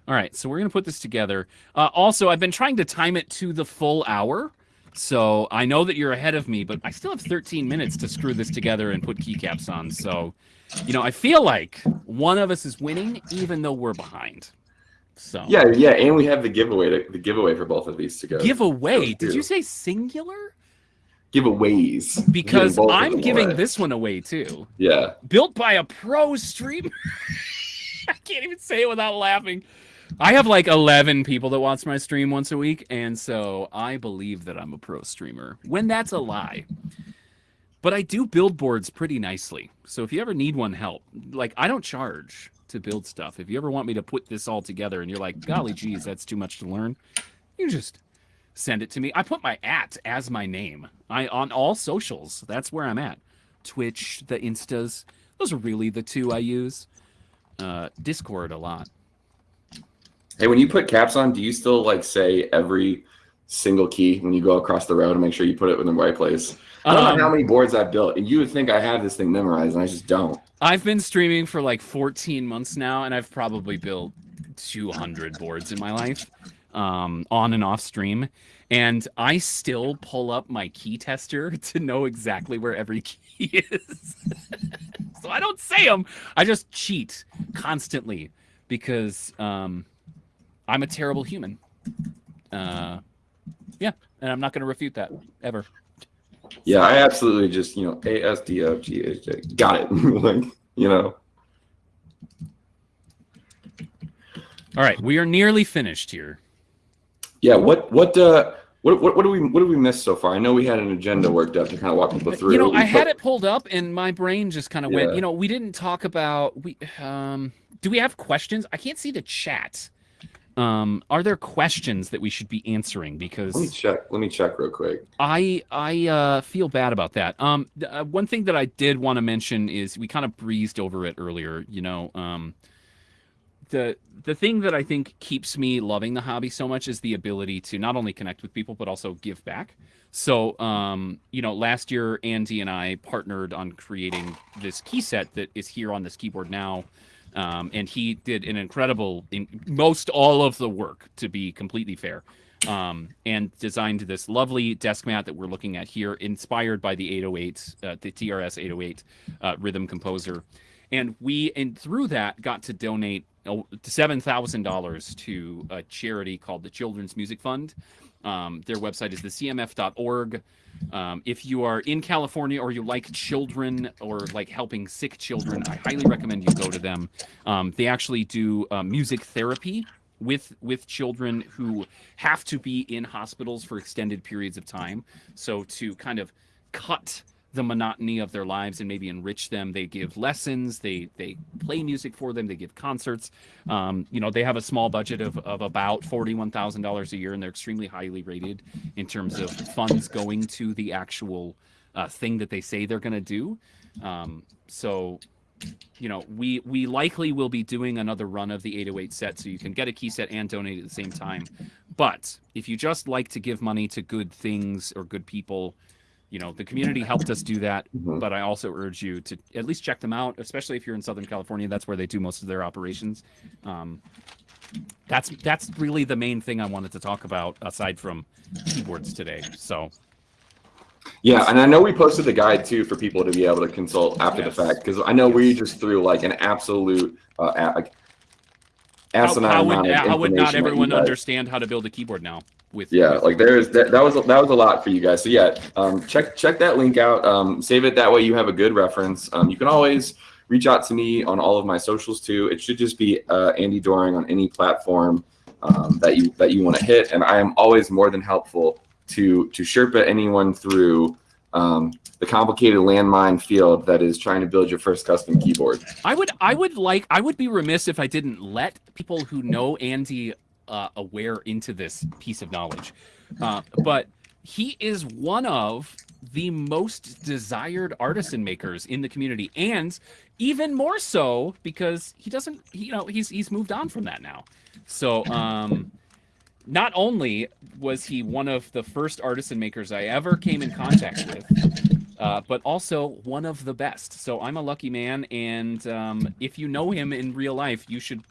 All right, so we're gonna put this together. Uh, also, I've been trying to time it to the full hour, so I know that you're ahead of me, but I still have 13 minutes to screw this together and put keycaps on. So, you know, I feel like one of us is winning, even though we're behind. So Yeah, yeah, and we have the giveaway to, the giveaway for both of these to go. giveaway. Did you say singular? giveaways Because giving both of I'm giving away. this one away too. Yeah, Built by a pro streamer. (laughs) I can't even say it without laughing. I have like 11 people that watch my stream once a week, and so I believe that I'm a pro streamer when that's a lie. But I do build boards pretty nicely. So if you ever need one help, like I don't charge to build stuff. If you ever want me to put this all together and you're like, golly geez, that's too much to learn, you just send it to me. I put my at as my name. I on all socials. That's where I'm at. Twitch, the Instas. Those are really the two I use. Uh, Discord a lot. Hey, when you put caps on, do you still like say every single key when you go across the road to make sure you put it in the right place? I don't Um, know how many boards I've built, and you would think I have this thing memorized, and I just don't. I've been streaming for like 14 months now, and I've probably built 200 boards in my life, um, on and off stream. And I still pull up my key tester (laughs) to know exactly where every key (laughs) is. so I don't say them. I just cheat constantly because um, I'm a terrible human. Uh, yeah, and I'm not going to refute that ever. Yeah, I absolutely just you know A S D F G H J got it. (laughs) like you know, All right, we are nearly finished here. yeah. What what uh what what what do we what do we miss so far? I know we had an agenda worked up to kind of walk people through. You know, I had it pulled up and my brain just kind of went, you know, we didn't talk about we um do we have questions? I can't see the chat. Um are there questions that we should be answering Because Let me check. Let me check real quick. I I uh feel bad about that. Um th- uh, one thing that I did want to mention is we kind of breezed over it earlier, you know, um the the thing that I think keeps me loving the hobby so much is the ability to not only connect with people but also give back. So, um, you know, last year Andy and I partnered on creating this key set that is here on this keyboard now. Um, and he did an incredible, in, most all of the work, to be completely fair, um, and designed this lovely desk mat that we're looking at here, inspired by the 808, uh, the TRS 808 uh, rhythm composer. And we, and through that, got to donate oh, $7,000 to a charity called the Children's Music Fund. Um, their website is thecmf.org. Um, if you are in California or you like children or like helping sick children, I highly recommend you go to them. Um, they actually do uh, music therapy with with children who have to be in hospitals for extended periods of time. So to kind of cut the monotony of their lives and maybe enrich them, they give lessons, they they play music for them, they give concerts. Um, you know, they have a small budget of, of about forty-one thousand dollars a year, and they're extremely highly rated in terms of funds going to the actual uh, thing that they say they're going to do. Um, so you know, we we likely will be doing another run of the 808 set, so you can get a key set and donate at the same time. But if you just like to give money to good things or good people, you know, the community helped us do that. Mhm. But I also urge you to at least check them out, especially if you're in Southern California. That's where they do most of their operations. Um, that's that's really the main thing I wanted to talk about aside from keyboards today. So Yeah, and I know we posted the guide too for people to be able to consult after Yes. the fact because I know we just threw like an absolute uh, a- like how, asinine how would, amount of how would not information that you everyone understand how to build a keyboard now? With Yeah, with- like there is that, that was that was a lot for you guys. So yeah, um, check check that link out. Um, save it that way you have a good reference. Um, you can always reach out to me on all of my socials too. It should just be uh, Andy Doring on any platform um, that you that you want to hit, and I am always more than helpful to to Sherpa anyone through um, the complicated landmine field that is trying to build your first custom keyboard. I would I would like I would be remiss if I didn't let people who know Andy uh, aware into this piece of knowledge. Uh, but he is one of the most desired artisan makers in the community, and even more so because he doesn't, you know, he's he's moved on from that now. So, um, not only was he one of the first artisan makers I ever came in contact with, uh, but also one of the best. So I'm a lucky man, and um, if you know him in real life, you should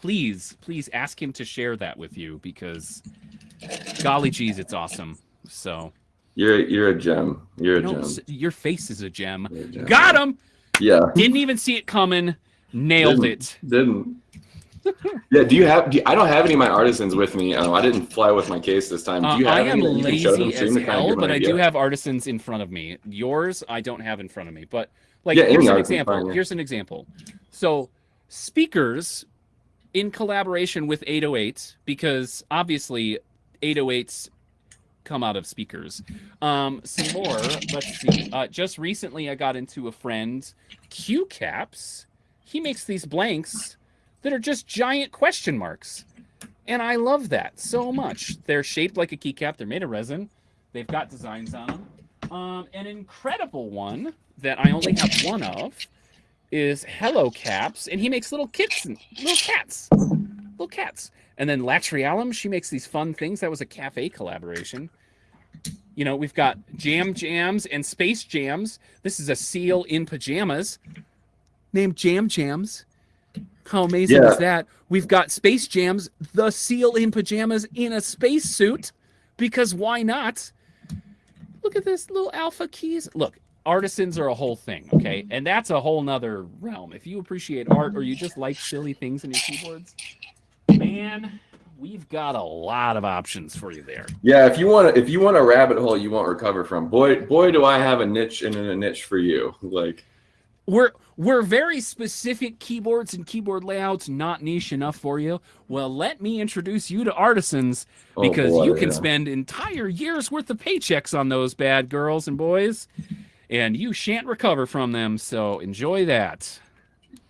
please, please ask him to share that with you because, golly geez, it's awesome. So you're you're a gem. You're a no, gem. Your face is a gem. A gem. Got him. Yeah. Didn't even see it coming. Nailed Didn't. it. Didn't. Yeah. Do you have? Do you- I don't have any of my artisans with me. Um, I didn't fly with my case this time. Do Uh, you have I any am that you can show them lazy as hell, but I do have artisans in front of me. Yours, I don't have in front of me. But like, Yeah, here's an example. fine, yeah. Here's an example. So, speakers in collaboration with 808, because obviously 808s come out of speakers. Um, some more. Let's see. Uh, just recently, I got into a friend, Q Caps. He makes these blanks that are just giant question marks. And I love that so much. They're shaped like a keycap. They're made of resin. They've got designs on them. Um, an incredible one that I only have one of is Hello Caps, and he makes little kits and little cats, little cats. And then Latrialum, she makes these fun things. That was a cafe collaboration. You know, we've got Jam Jams and Space Jams. This is a seal in pajamas named Jam Jams. How amazing Yeah. is that? We've got Space Jams, the seal in pajamas in a spacesuit, because why not? Look at this little alpha keys. Look, artisans are a whole thing, okay? And that's a whole nother realm. If you appreciate art or you just like silly things in your keyboards, man, we've got a lot of options for you there. Yeah, if you want to, if you want a rabbit hole you won't recover from, boy, boy, do I have a niche and a niche for you. Like, We're we're very specific keyboards and keyboard layouts not niche enough for you. Well, let me introduce you to artisans oh because boy, you can yeah. spend entire years worth of paychecks on those bad girls and boys and you shan't recover from them. So enjoy that.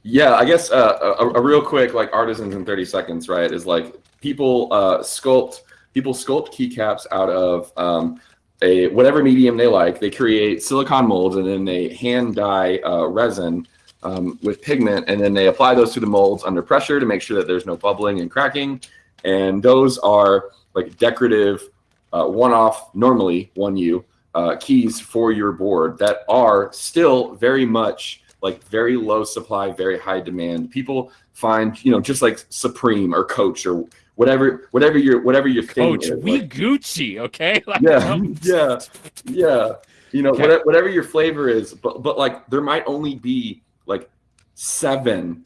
Yeah, I guess uh, a, a real quick like artisans in 30 seconds, right? Is like people uh, sculpt people sculpt keycaps out of um, a whatever medium they like. They create silicon molds and then they hand dye uh, resin um, with pigment, and then they apply those to the molds under pressure to make sure that there's no bubbling and cracking. And those are like decorative, uh, one-off, normally one U uh, keys for your board that are still very much like very low supply, very high demand. People find, you know, just like Supreme or Coach or whatever, whatever your whatever your thing Coach, we like- Gucci, okay? (laughs) Like, yeah, um, (laughs) yeah, yeah. You know, Okay. whatever, whatever your flavor is, but but like there might only be like seven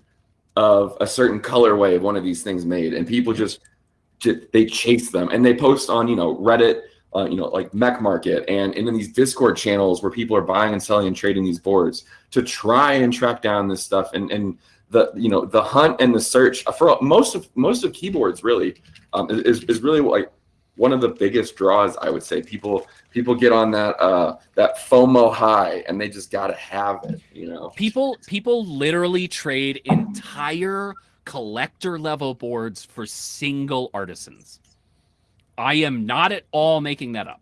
of a certain colorway of one of these things made, and people just, ju- they chase them and they post on you know Reddit, uh, you know like Mech Market, and and in these Discord channels where people are buying and selling and trading these boards to try and track down this stuff and and the you know the hunt and the search for most of most of keyboards really um, is is really like one of the biggest draws I would say people people get on that uh that FOMO high and they just gotta have it you know people people literally trade entire collector level boards for single artisans. I am not at all making that up.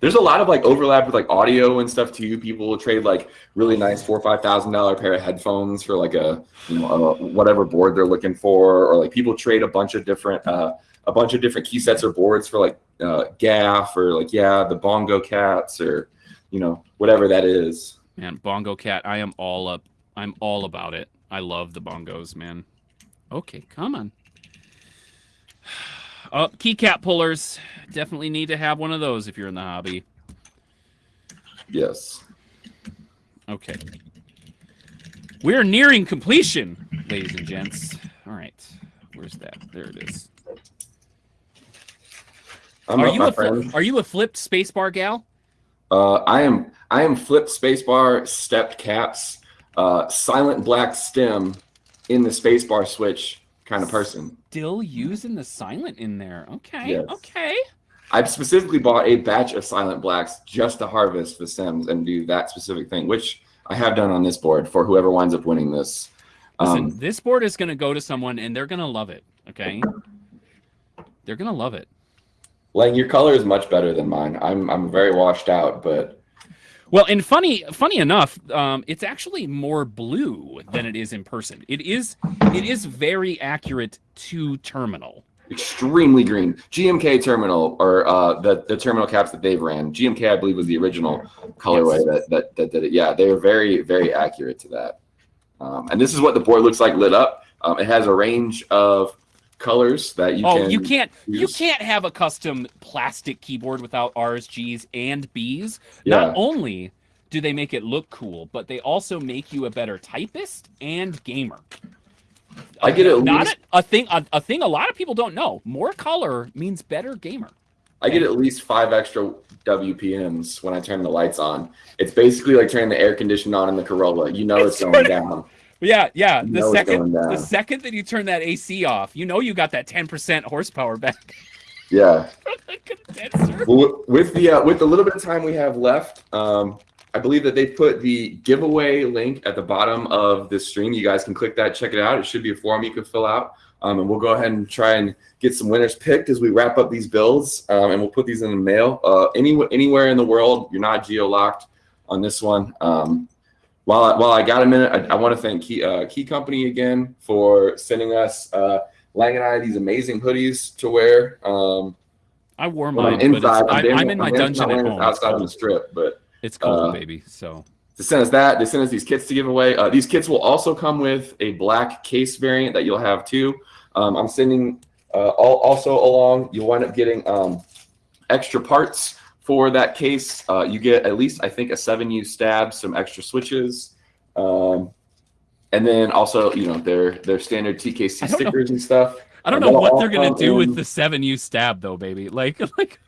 there's a lot of like overlap with like audio and stuff too people will trade like really nice four or five thousand dollar pair of headphones for like a you know a, whatever board they're looking for or like people trade a bunch of different uh a bunch of different key sets or boards for like uh gaff or like yeah the bongo cats or you know whatever that is Man, Bongo Cat, I am all up. I'm all about it. I love the bongos, man. Okay, come on. Oh, keycap pullers. Definitely need to have one of those if you're in the hobby. yes Okay. We're nearing completion, ladies and gents. All right. Where's that? There it is. I'm are you a friend. are you a flipped spacebar gal? Uh, I am I am flipped spacebar, stepped caps, uh, silent black stem in the spacebar switch kind of person. Still using the silent in there. Okay. Yes. Okay. I've specifically bought a batch of silent blacks just to harvest the stems and do that specific thing, which I have done on this board for whoever winds up winning this. Listen, Um, this board is going to go to someone and they're going to love it. Okay. They're going to love it. Lang, your color is much better than mine. I'm I'm very washed out, but Well, and funny, funny enough, um, it's actually more blue than it is in person. It is, it is very accurate to terminal. extremely green. GMK terminal or uh, the the terminal caps that they've ran. GMK, I believe, was the original colorway yes. that, that that did it. Yeah, they are very very accurate to that. Um, and this is what the board looks like lit up. Um, it has a range of colors that you oh, can you can't use. you can't have a custom plastic keyboard without R's, G's, and B's. Yeah. Not only do they make it look cool, but they also make you a better typist and gamer. I get it. Not least, a, a, thing. A, a, thing a lot of people don't know. More color means better gamer. I get at least five extra WPMs when I turn the lights on. It's basically like turning the air conditioner on in the Corolla. You know it's, it's going down. Yeah, yeah. You the second the second that you turn that AC off, you know you got that 10% horsepower back. (laughs) Yeah. well, with the uh, with the little bit of time we have left, um, I believe that they put the giveaway link at the bottom of this stream. You guys can click that, check it out. It should be a form you can fill out. Um, and we'll go ahead and try and get some winners picked as we wrap up these builds. Um, and we'll put these in the mail. Uh, any, anywhere in the world, you're not geo-locked on this one. Um, while, I, while I got a minute, I, I want to thank Key, uh, Key Company again for sending us, uh, Lang and I, these amazing hoodies to wear. Um, I wore mine, inside, I'm, I'm, in my I'm dungeon at home. Outside of the strip, but it's cold, uh, baby. So to send us that, they send us these kits to give away. Uh, these kits will also come with a black case variant that you'll have too. Um, I'm sending uh, all, also along. You'll wind up getting um, extra parts for that case. Uh, you get at least I think a seven U stab, some extra switches. Um, and then also, you know, their their standard TKC stickers know. and stuff. I don't know what they're gonna do in. with the seven U stab though, baby. (laughs) Like, like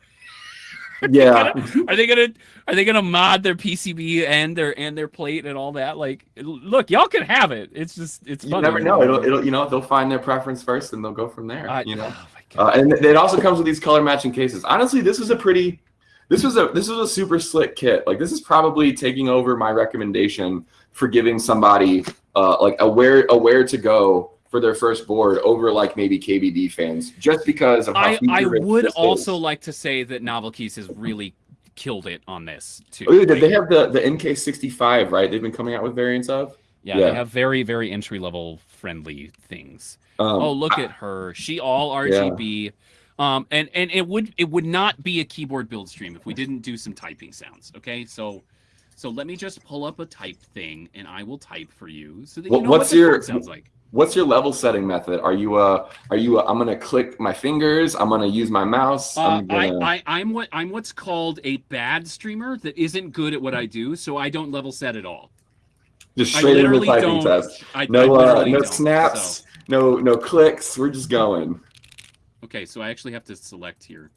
yeah. (laughs) are they gonna are they gonna mod their PCB and their and their plate and all that? Like, look, y'all can have it. It's just it's. You never know. It'll it'll you know they'll find their preference first and they'll go from there. You know. Oh uh, and it also comes with these color matching cases. Honestly, this is a pretty. This was a this was a super slick kit. Like this is probably taking over my recommendation for giving somebody uh, like a where a where to go for their first board over like maybe KBDfans, just because of how I, I would also is. like to say that NovelKeys has really killed it on this too. Oh, they have the the NK65, right? They've been coming out with variants of. Yeah, yeah. they have very very entry level friendly things. Um, oh, look at her. She all RGB. Yeah. Um, and and it would it would not be a keyboard build stream if we didn't do some typing sounds. Okay, so so let me just pull up a type thing and I will type for you so that you know what's what your sounds like what's your level setting method? Are you uh are you uh, I'm gonna click my fingers, I'm gonna use my mouse. Uh, I'm gonna... I, I I'm what I'm what's called a bad streamer that isn't good at what I do, so I don't level set at all. Just straight into the typing test. I, no I uh, no snaps, so. no no clicks. We're just going. Okay, so I actually have to select here.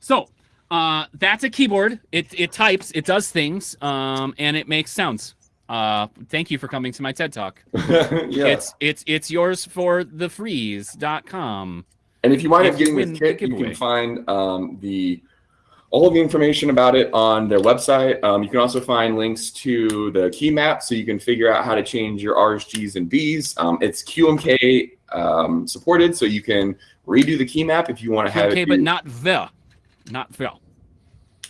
So uh, that's a keyboard. It it types, it does things, um, and it makes sounds. Uh, thank you for coming to my TED Talk. (laughs) yeah. It's it's it's yours for the freeze.com. And if you wind up getting this kit, you can find um, the all of the information about it on their website. Um, you can also find links to the key map so you can figure out how to change your R's, G's, and B's. Um, it's QMK um, supported, so you can redo the key map if you want to have it. but not the. Not Phil.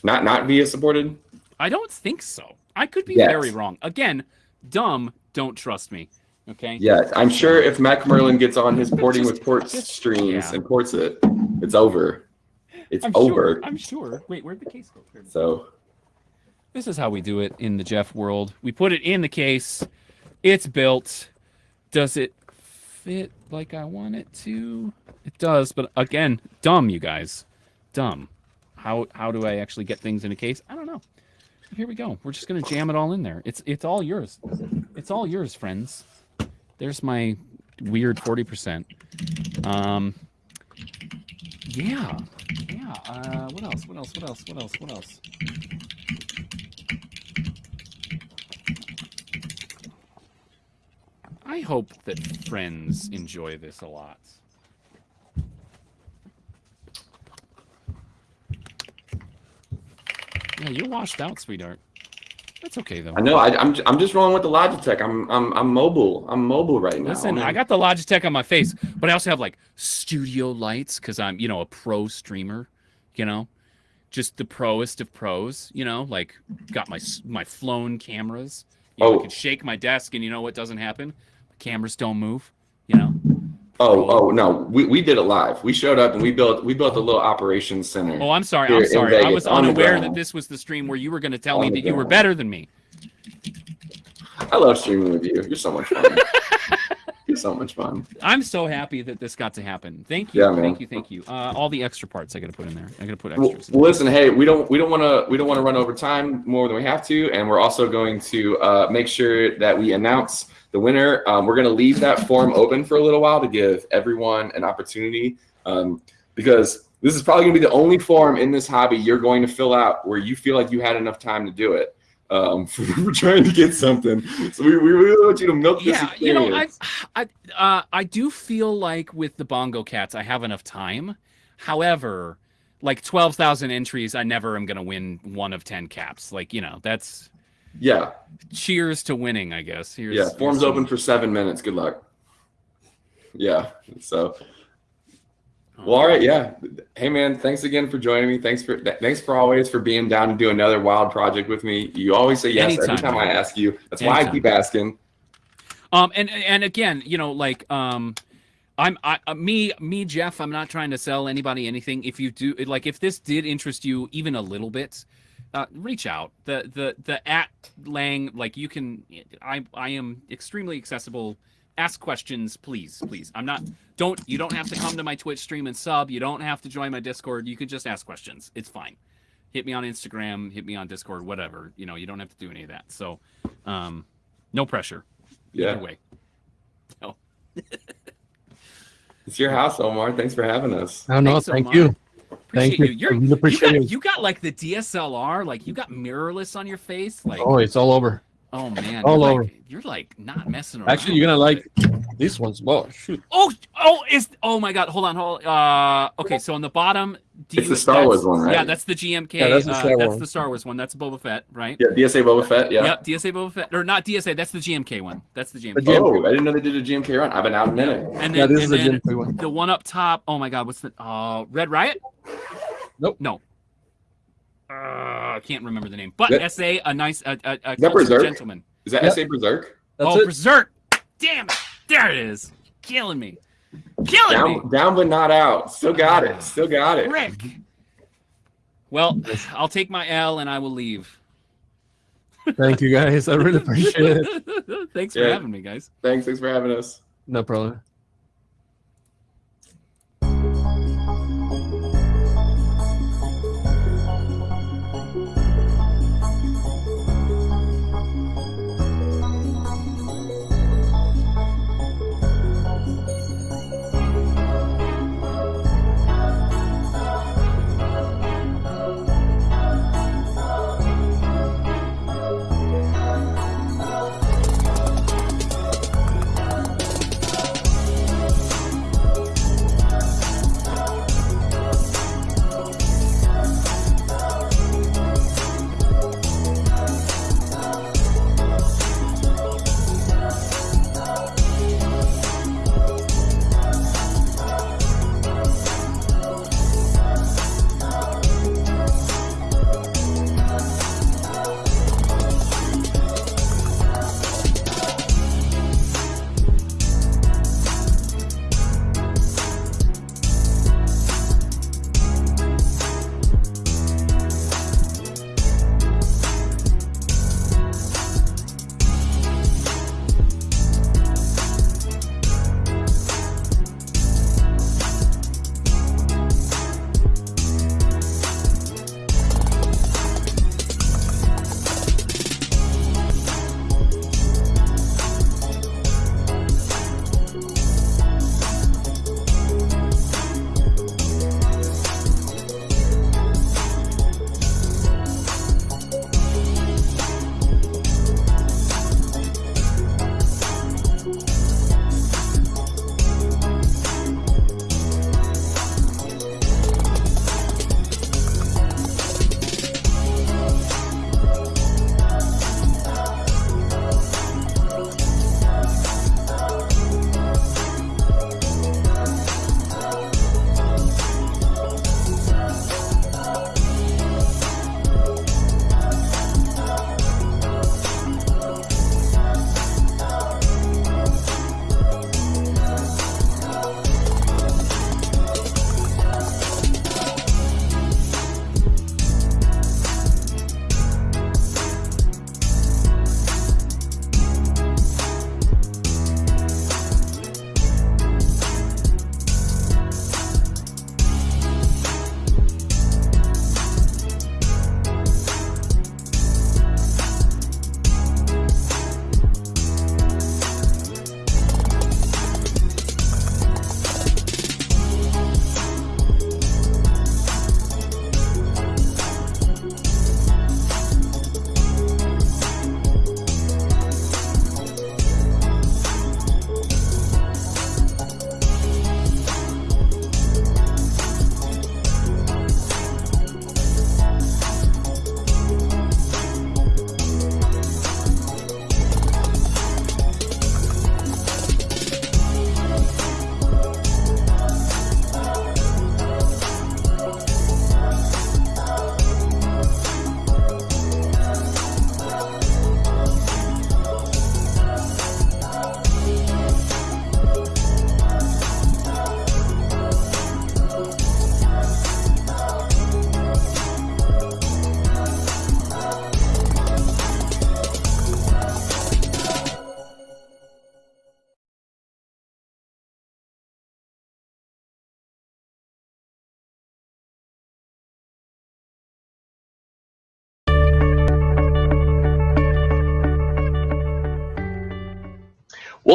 Not not via supported. I don't think so. I could be yes. very wrong. Again, dumb. Don't trust me. Okay. Yeah, I'm sure if Mac Merlin gets on his (laughs) porting just, with ports just, streams yeah. and ports it, it's over. It's I'm over. Sure, I'm sure. Wait, where'd the case go? So. This is how we do it in the Jeff world. We put it in the case. It's built. Does it fit like I want it to? It does, but again, dumb, you guys. Dumb. How how do I actually get things in a case? I don't know. Here we go. We're just gonna jam it all in there. It's it's all yours. It's all yours, friends. There's my weird forty percent. Um. Yeah. Yeah. Uh, what else? What else? What else? What else? What else? I hope that friends enjoy this a lot. Yeah, you're washed out, sweetheart. That's okay though. I know. I, I'm I'm just rolling with the Logitech. I'm I'm I'm mobile. I'm mobile right now. Listen, I got the Logitech on my face, but I also have like studio lights because I'm you know a pro streamer. You know, just the proest of pros. You know, like got my my flown cameras. You know, Oh. I can shake my desk, and you know what doesn't happen? The cameras don't move. You know. Oh oh no, we, we did it live. We showed up and we built we built a little operations center. Oh, I'm sorry. I'm sorry. I was unaware that this was the stream where you were going to tell On me that you were better than me. I love streaming with you. You're so much fun. (laughs) You're so much fun. I'm so happy that this got to happen. Thank you. Yeah, man. Thank you. Thank you. Uh, all the extra parts I got to put in there. I got to put extras. well, listen, hey, we don't we don't want to we don't want to run over time more than we have to, and we're also going to uh, make sure that we announce the winner. Um, we're going to leave that form open for a little while to give everyone an opportunity, um, because this is probably going to be the only form in this hobby you're going to fill out where you feel like you had enough time to do it. Um, (laughs) we're trying to get something, so we, we really want you to milk this. yeah you know i i uh, i do feel like with the bongo cats i have enough time however like 12,000 entries i never am going to win one of 10 caps like you know that's yeah, cheers to winning i guess here's, yeah. Forms open for seven minutes. Good luck. Yeah. So. Well, all right, yeah. Hey, man, thanks again for joining me. Thanks for th- thanks for always for being down to do another wild project with me. You always say yes Anytime, every time I ask you. That's why I keep asking. Um, and and again, you know, like um, I'm I uh, me me Jeff. I'm not trying to sell anybody anything. If you do like, if this did interest you even a little bit, uh, reach out. The the the at Lang like you can. I I am extremely accessible. Ask questions, please, please. I'm not. Don't you don't have to come to my Twitch stream and sub. You don't have to join my Discord. You can just ask questions. It's fine. Hit me on Instagram. Hit me on Discord. Whatever. You know, you don't have to do any of that. So, um, no pressure. Yeah, Either way. (laughs) it's your house, Omar. Thanks for having us. No, no, Thanks thank much. you. Appreciate Thank you. you. You're, I really you, got, it. you got like the DSLR, like you got mirrorless on your face, like Oh, it's all over. Oh man, all you're over. Like, you're like not messing around. Actually, you're gonna like these ones. more. shoot. Oh, oh, is oh my god, hold on, hold. Uh, okay, so on the bottom, do It's you- the Star that's- Wars one, right? Yeah, that's the GMK. Yeah, that's the uh, Star that's Wars. the Star Wars one. That's Boba Fett, right? Yeah, DSA Boba Fett. Yeah. Yep, DSA Boba Fett, or not DSA. That's the GMK one. That's the GMK. The GMK. Oh, I didn't know they did a GMK run. I've been out a minute. And then, Yeah, this and is a then Gen 3 one. the one up top. Oh my god, what's the uh Red Riot? Nope. No. Uh, I can't remember the name. But That- SA, a nice, a, a, a that Berserk? gentleman. Is that Yep. SA Berserk? That's oh, it. Berserk! Damn it! There it is. Killing me. Killing Down, down but not out. Still got it. Still got it. Rick. Well, I'll take my L and I will leave. Thank you guys. I really (laughs) appreciate it. Thanks for having me, guys. Thanks. Thanks for having us. No problem.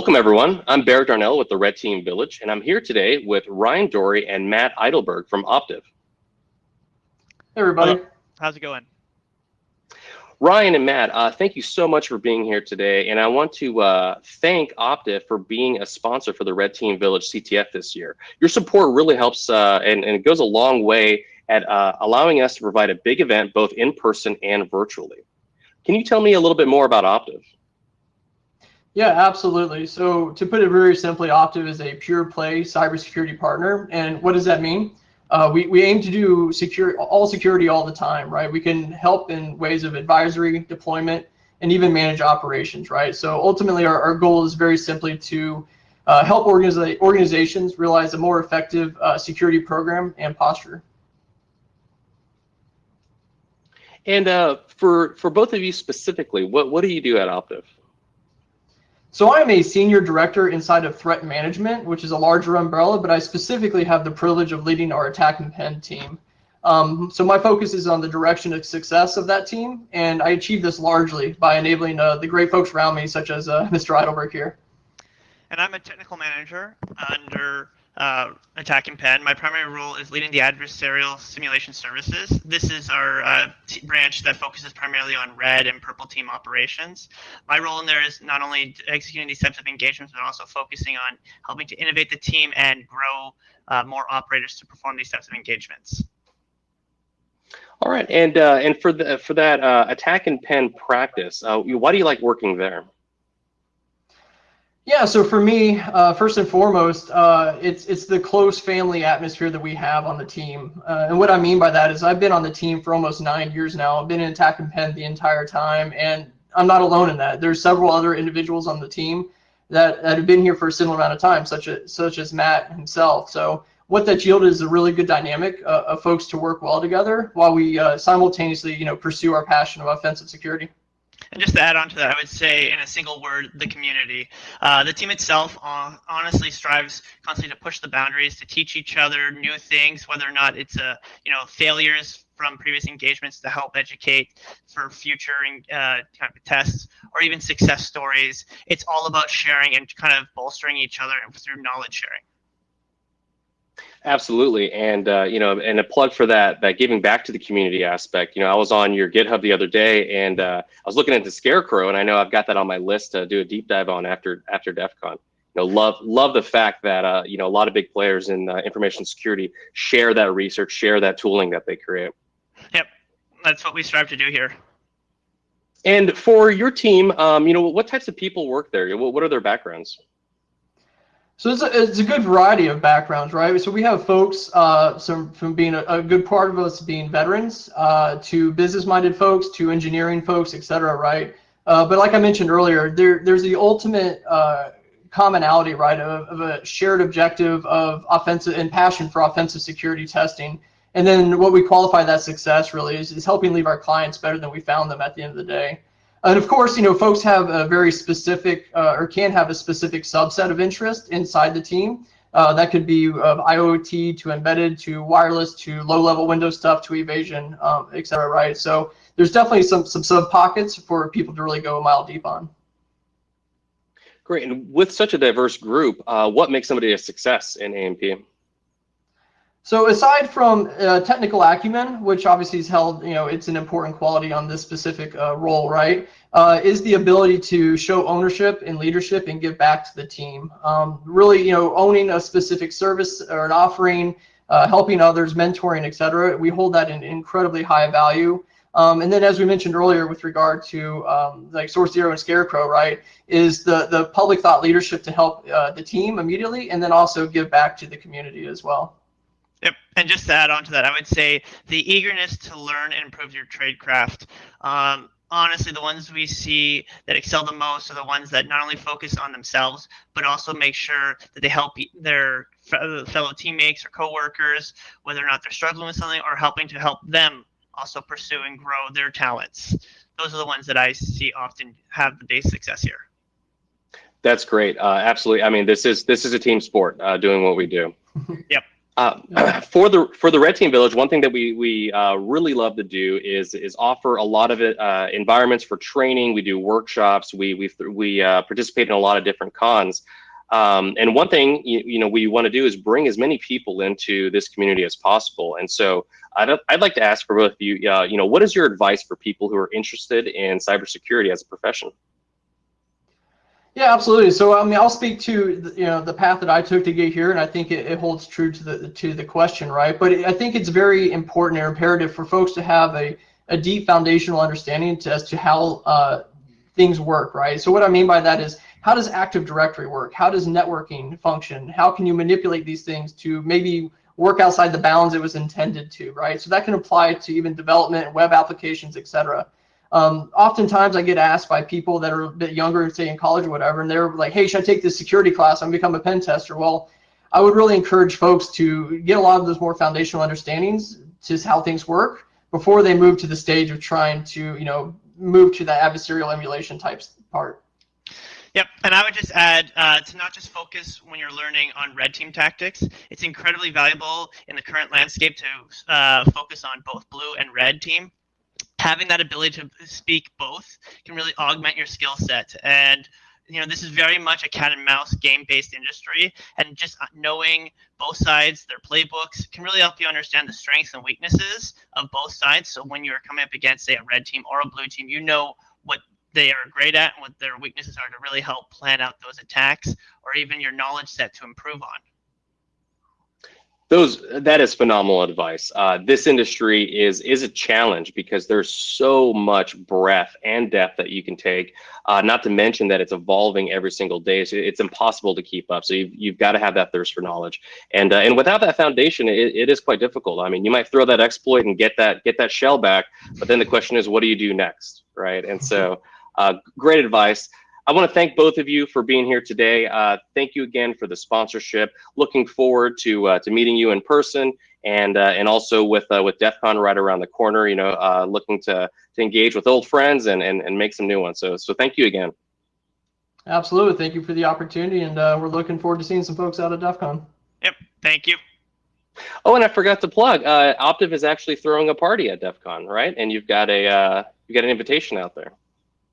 Welcome, everyone. I'm Barrett Darnell with the Red Team Village, and I'm here today with Ryan Dory and Matt Eidelberg from Optiv. Hey, everybody. Hello. How's it going? Ryan and Matt, uh, thank you so much for being here today. And I want to uh, thank Optiv for being a sponsor for the Red Team Village CTF this year. Your support really helps uh, and, and, it goes a long way at uh, allowing us to provide a big event both in person and virtually. Can you tell me a little bit more about Optiv? Yeah, absolutely. So to put it very simply, Optiv is a pure play cybersecurity partner. And what does that mean? Uh, we, we aim to do secure all security all the time, right? We can help in ways of advisory, deployment, and even manage operations, right? So ultimately, our, our goal is very simply to uh, help organiza organizations realize a more effective uh, security program and posture. And uh, for for both of you specifically, what what do you do at Optiv? So I'm a senior director inside of threat management, which is a larger umbrella, but I specifically have the privilege of leading our attack and pen team. Um, so my focus is on the direction of success of that team, and I achieve this largely by enabling uh, the great folks around me, such as uh, (laughs) Mr. Eidelberg here. And I'm a technical manager under uh, attack and pen. My primary role is leading the adversarial simulation services. This is our uh, branch that focuses primarily on red and purple team operations. My role in there is not only executing these types of engagements, but also focusing on helping to innovate the team and grow uh, more operators to perform these types of engagements. All right, and uh, and for the for that uh, attack and pen practice, uh, why do you like working there? Yeah, so for me, uh, first and foremost, uh, it's it's the close family atmosphere that we have on the team. Uh, and what I mean by that is I've been on the team for almost nine years now. I've been in attack and pen the entire time, and I'm not alone in that. There's several other individuals on the team that, that have been here for a similar amount of time, such as such as Matt himself. So what that's yielded is a really good dynamic uh, of folks to work well together while we uh, simultaneously, you know, pursue our passion of offensive security. And just to add on to that, I would say in a single word, the community. Uh, the team itself uh, honestly strives constantly to push the boundaries, to teach each other new things, whether or not it's a uh, you know failures from previous engagements to help educate for future uh, kind of tests or even success stories. It's all about sharing and kind of bolstering each other through knowledge sharing. Absolutely, and uh, you know, and a plug for that that giving back to the community aspect. You know, I was on your GitHub the other day, and uh, I was looking into Scarecrow, and I know I've got that on my list to do a deep dive on after after DEF CON. You know, love love the fact that uh, you know a lot of big players in uh, information security share that research, share that tooling that they create. Yep, that's what we strive to do here. And for your team, um, you know, what types of people work there? What, what are their backgrounds? So it's a, it's a good variety of backgrounds, right? So we have folks, uh, some from being a, a, good part of us being veterans, uh, to business-minded folks, to engineering folks, et cetera, right? Uh, but like I mentioned earlier, there there's the ultimate uh, commonality, right, of, of, a shared objective of offensive and passion for offensive security testing. And then what we qualify that success really is, is helping leave our clients better than we found them at the end of the day. And of course, you know, folks have a very specific uh, or can have a specific subset of interest inside the team. Uh, that could be of IoT to embedded to wireless to low-level Windows stuff to evasion, um, et cetera, right? So there's definitely some some sub pockets for people to really go a mile deep on. Great. And with such a diverse group, uh, what makes somebody a success in ANP? So aside from uh, technical acumen, which obviously is held, you know, it's an important quality on this specific uh, role, right? Uh, is the ability to show ownership and leadership and give back to the team. Um, really, you know, owning a specific service or an offering, uh, helping others, mentoring, etc. We hold that in incredibly high value. Um, and then, as we mentioned earlier, with regard to um, like Source Zero and Scarecrow, right, is the the public thought leadership to help uh, the team immediately, and then also give back to the community as well. Yep, and just to add on to that, I would say the eagerness to learn and improve your trade craft. Um, honestly, the ones we see that excel the most are the ones that not only focus on themselves, but also make sure that they help their fellow teammates or coworkers, whether or not they're struggling with something or helping to help them also pursue and grow their talents. Those are the ones that I see often have the base success here. That's great. Uh, absolutely. I mean, this is this is a team sport. Uh, doing what we do. yep. Uh, (clears throat) for the for the Red Team Village, one thing that we we uh, really love to do is is offer a lot of uh, environments for training. We do workshops. We we we uh, participate in a lot of different cons. Um, and one thing you, you know we want to do is bring as many people into this community as possible. And so I'd, I'd like to ask for both of you, uh, you know, what is your advice for people who are interested in cybersecurity as a profession? Yeah, absolutely. So I mean, I'll speak to you know the path that I took to get here, and I think it, it holds true to the to the question, right? But it, I think it's very important or imperative for folks to have a a deep foundational understanding to, as to how uh, things work, right? So what I mean by that is how does Active Directory work? How does networking function? How can you manipulate these things to maybe work outside the bounds it was intended to, right? So that can apply to even development, web applications, etc. Um, oftentimes I get asked by people that are a bit younger, say in college or whatever, and they're like, hey, should I take this security class? I'm become a pen tester. Well, I would really encourage folks to get a lot of those more foundational understandings to how things work before they move to the stage of trying to, you know, move to that adversarial emulation types part. Yep, and I would just add uh, to not just focus when you're learning on red team tactics. It's incredibly valuable in the current landscape to uh, focus on both blue and red team having that ability to speak both can really augment your skill set. And you know this is very much a cat and mouse game based industry and just uh, knowing both sides their playbooks can really help you understand the strengths and weaknesses of both sides. So when you're coming up against say a red team or a blue team you know what they are great at and what their weaknesses are to really help plan out those attacks or even your knowledge set to improve on those that is phenomenal advice. Uh, this industry is is a challenge because there's so much breadth and depth that you can take. Uh, not to mention that it's evolving every single day, so it's impossible to keep up. So you've, you've got to have that thirst for knowledge, and uh, and without that foundation, it, it is quite difficult. I mean, you might throw that exploit and get that get that shell back, but then the question is, what do you do next, right? And so, uh, great advice. I want to thank both of you for being here today. Uh, thank you again for the sponsorship. Looking forward to uh, to meeting you in person and uh, and also with uh, with DEF CON right around the corner. You know, uh, looking to to engage with old friends and, and and make some new ones. So so thank you again. Absolutely, thank you for the opportunity, and uh, we're looking forward to seeing some folks out at DEF CON. Yep, thank you. Oh, and I forgot to plug. Optiv is actually throwing a party at DEF CON, right? And you've got a you've got an invitation out there.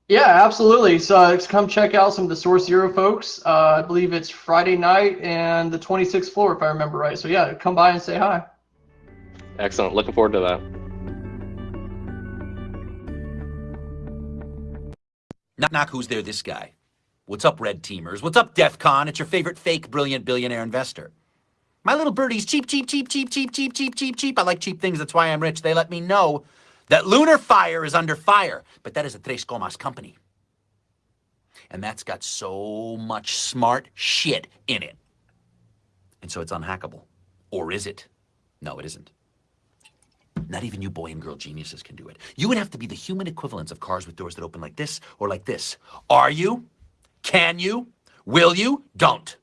Yeah, absolutely. So uh, come check out some of the Source Zero folks. Uh, I believe it's Friday night and the 26th floor, if I remember right. So yeah, come by and say hi. Excellent. Looking forward to that. Knock, knock, who's there? This guy. What's up, red teamers? What's up, DEF CON? It's your favorite fake, brilliant billionaire investor. My little birdie's cheap, cheap, cheap, cheap, cheap, cheap, cheap, cheap, cheap. I like cheap things. That's why I'm rich. They let me know that Lunar Fire is under fire, but that is a Tres Comas company. And that's got so much smart shit in it. And so it's unhackable. Or is it? No, it isn't. Not even you boy and girl geniuses can do it. You would have to be the human equivalents of cars with doors that open like this or like this. Are you? Can you? Will you? Don't.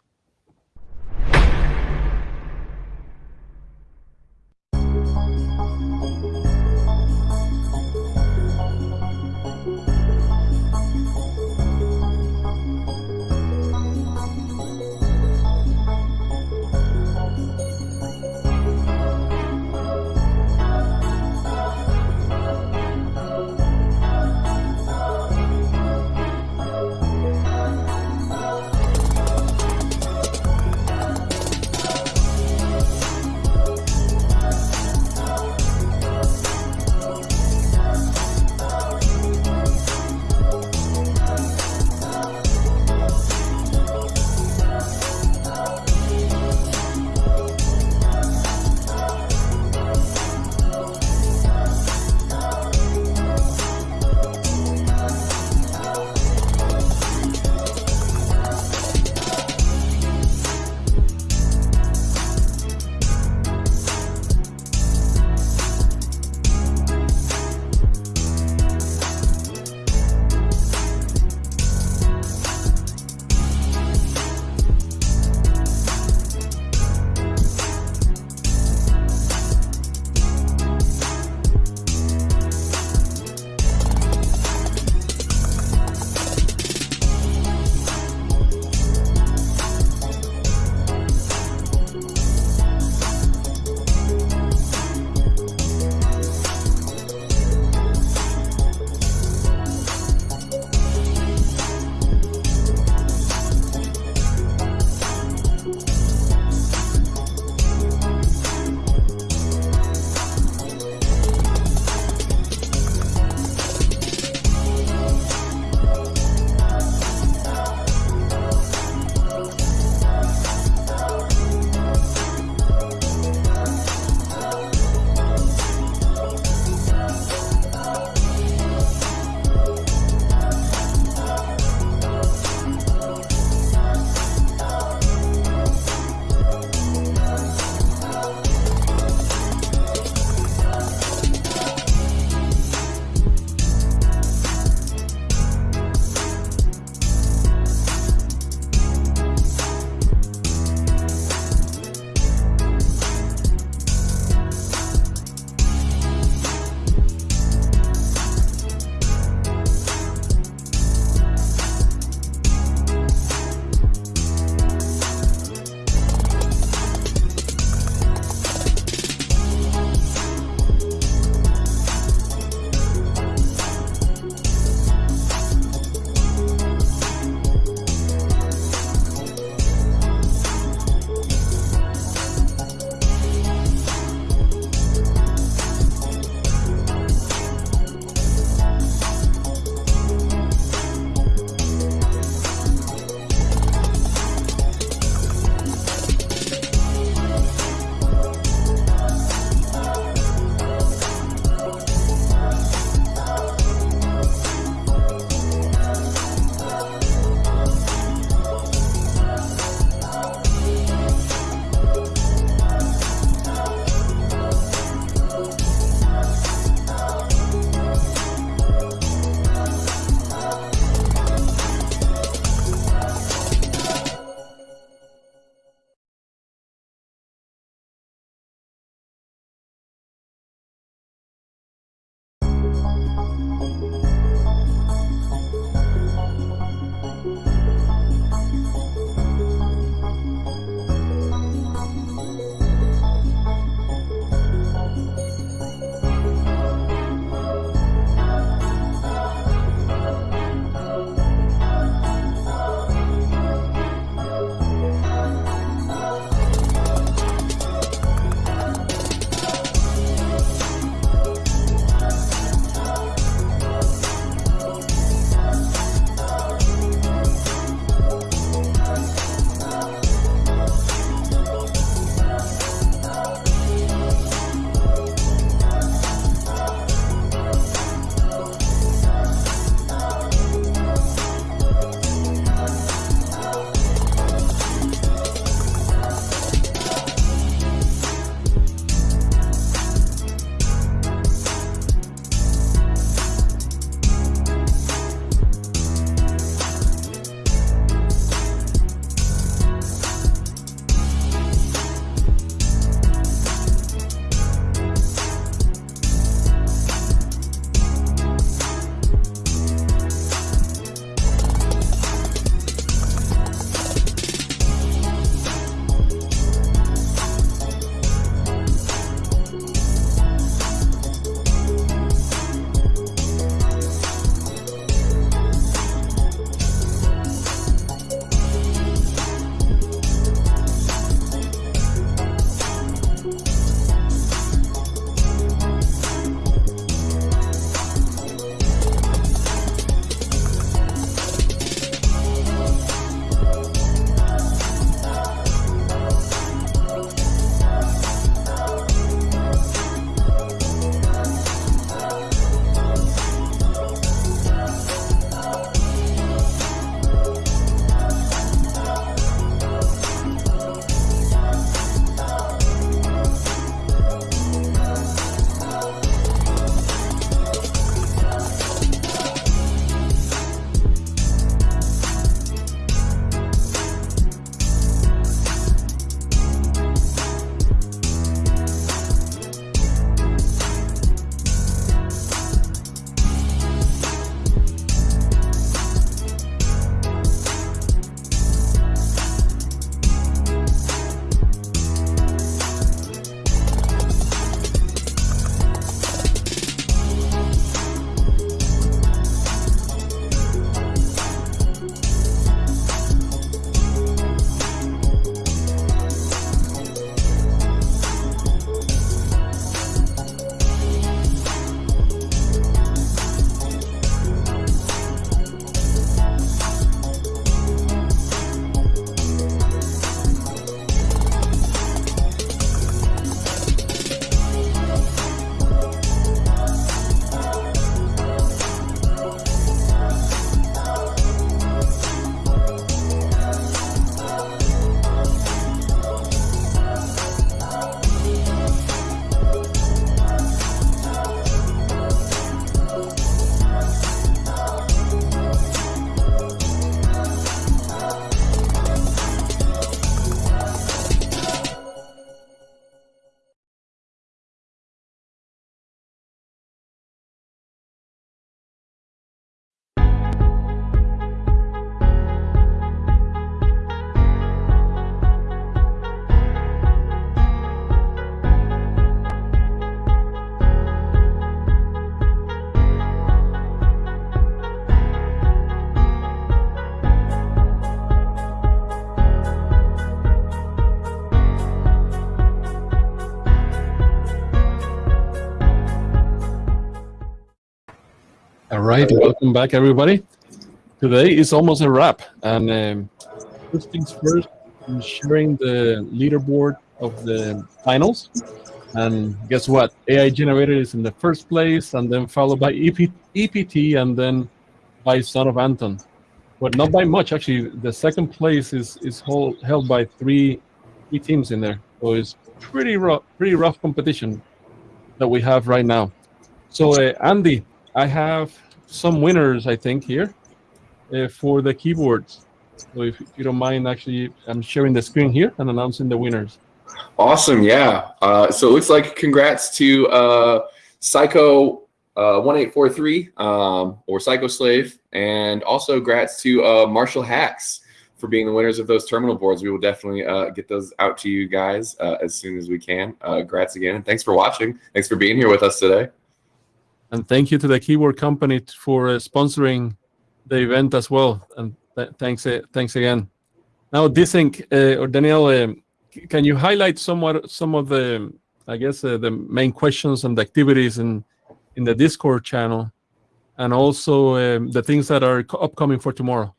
Right, welcome back, everybody. Today is almost a wrap, and um, first things first, I'm sharing the leaderboard of the finals. And guess what? AI generated is in the first place, and then followed by EP, EPT, and then by Son of Anton. But not by much, actually. The second place is is hold, held by three three teams in there, so it's pretty rough, pretty rough competition that we have right now. So, uh, Andy, I have some winners, I think, here uh, for the keyboards. So if you don't mind, actually, I'm sharing the screen here and announcing the winners. Awesome, yeah. Uh, so it looks like congrats to uh, Psycho uh, 1843 um, or Psycho Slave, and also congrats to uh, Marshall Hacks for being the winners of those terminal boards. We will definitely uh, get those out to you guys uh, as soon as we can. Uh, again, and thanks for watching. Thanks for being here with us today. And thank you to the Keyword company for uh, sponsoring the event as well. And th thanks, uh, thanks again. Now, Desync uh, or Danielle, um, can you highlight somewhat some of the, I guess, uh, the main questions and activities in in the Discord channel, and also um, the things that are upcoming for tomorrow?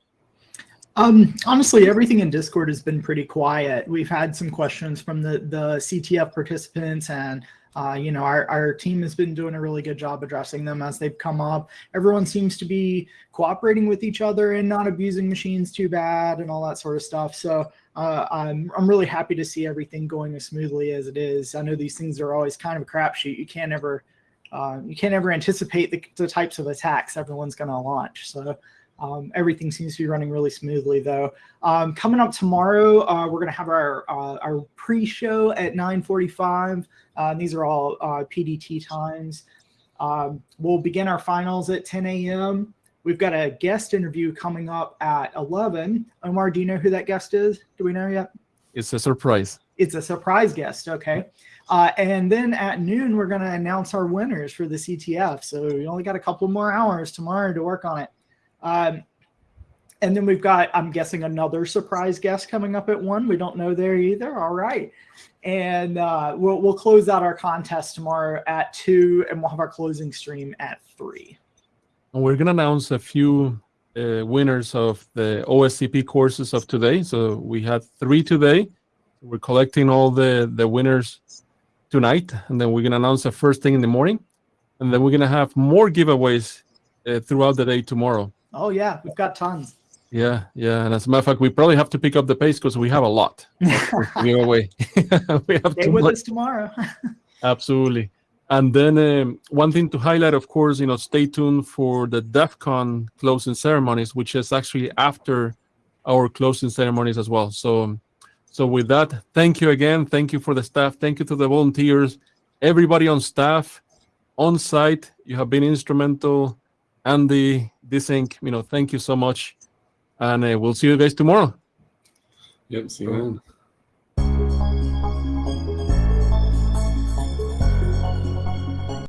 Um, honestly, everything in Discord has been pretty quiet. We've had some questions from the the CTF participants and uh, you know, our, our team has been doing a really good job addressing them as they've come up. Everyone seems to be cooperating with each other and not abusing machines too bad and all that sort of stuff. So uh, I'm, I'm really happy to see everything going as smoothly as it is. I know these things are always kind of a crapshoot. You can't ever, uh, you can't ever anticipate the, the types of attacks everyone's going to launch. So um, everything seems to be running really smoothly, though. Um, coming up tomorrow, uh, we're going to have our uh, our pre-show at 9:45. Uh, these are all uh, PDT times. Um, we'll begin our finals at 10 a.m. We've got a guest interview coming up at 11. Omar, do you know who that guest is? Do we know yet? It's a surprise. It's a surprise guest. Okay. Uh, and then at noon, we're going to announce our winners for the CTF. So we only got a couple more hours tomorrow to work on it. Um, and then we've got, I'm guessing, another surprise guest coming up at one. We don't know there either. All right. And uh, we'll, we'll close out our contest tomorrow at two, and we'll have our closing stream at three. And we're going to announce a few uh, winners of the OSCP courses of today. So we had three today. We're collecting all the, the winners tonight, and then we're going to announce the first thing in the morning. And then we're going to have more giveaways uh, throughout the day tomorrow. Oh, yeah, we've got tons. Yeah, yeah, and as a matter of fact, we probably have to pick up the pace because we have a lot (laughs) to give away. (laughs) we have Stay with us tomorrow. (laughs) Absolutely. And then um, one thing to highlight, of course, you know, stay tuned for the DEF CON closing ceremonies, which is actually after our closing ceremonies as well. So, so with that, thank you again. Thank you for the staff. Thank you to the volunteers, everybody on staff, on site. You have been instrumental. Andy, Desync, you know, thank you so much and uh, we'll see you guys tomorrow. Yep, see you then.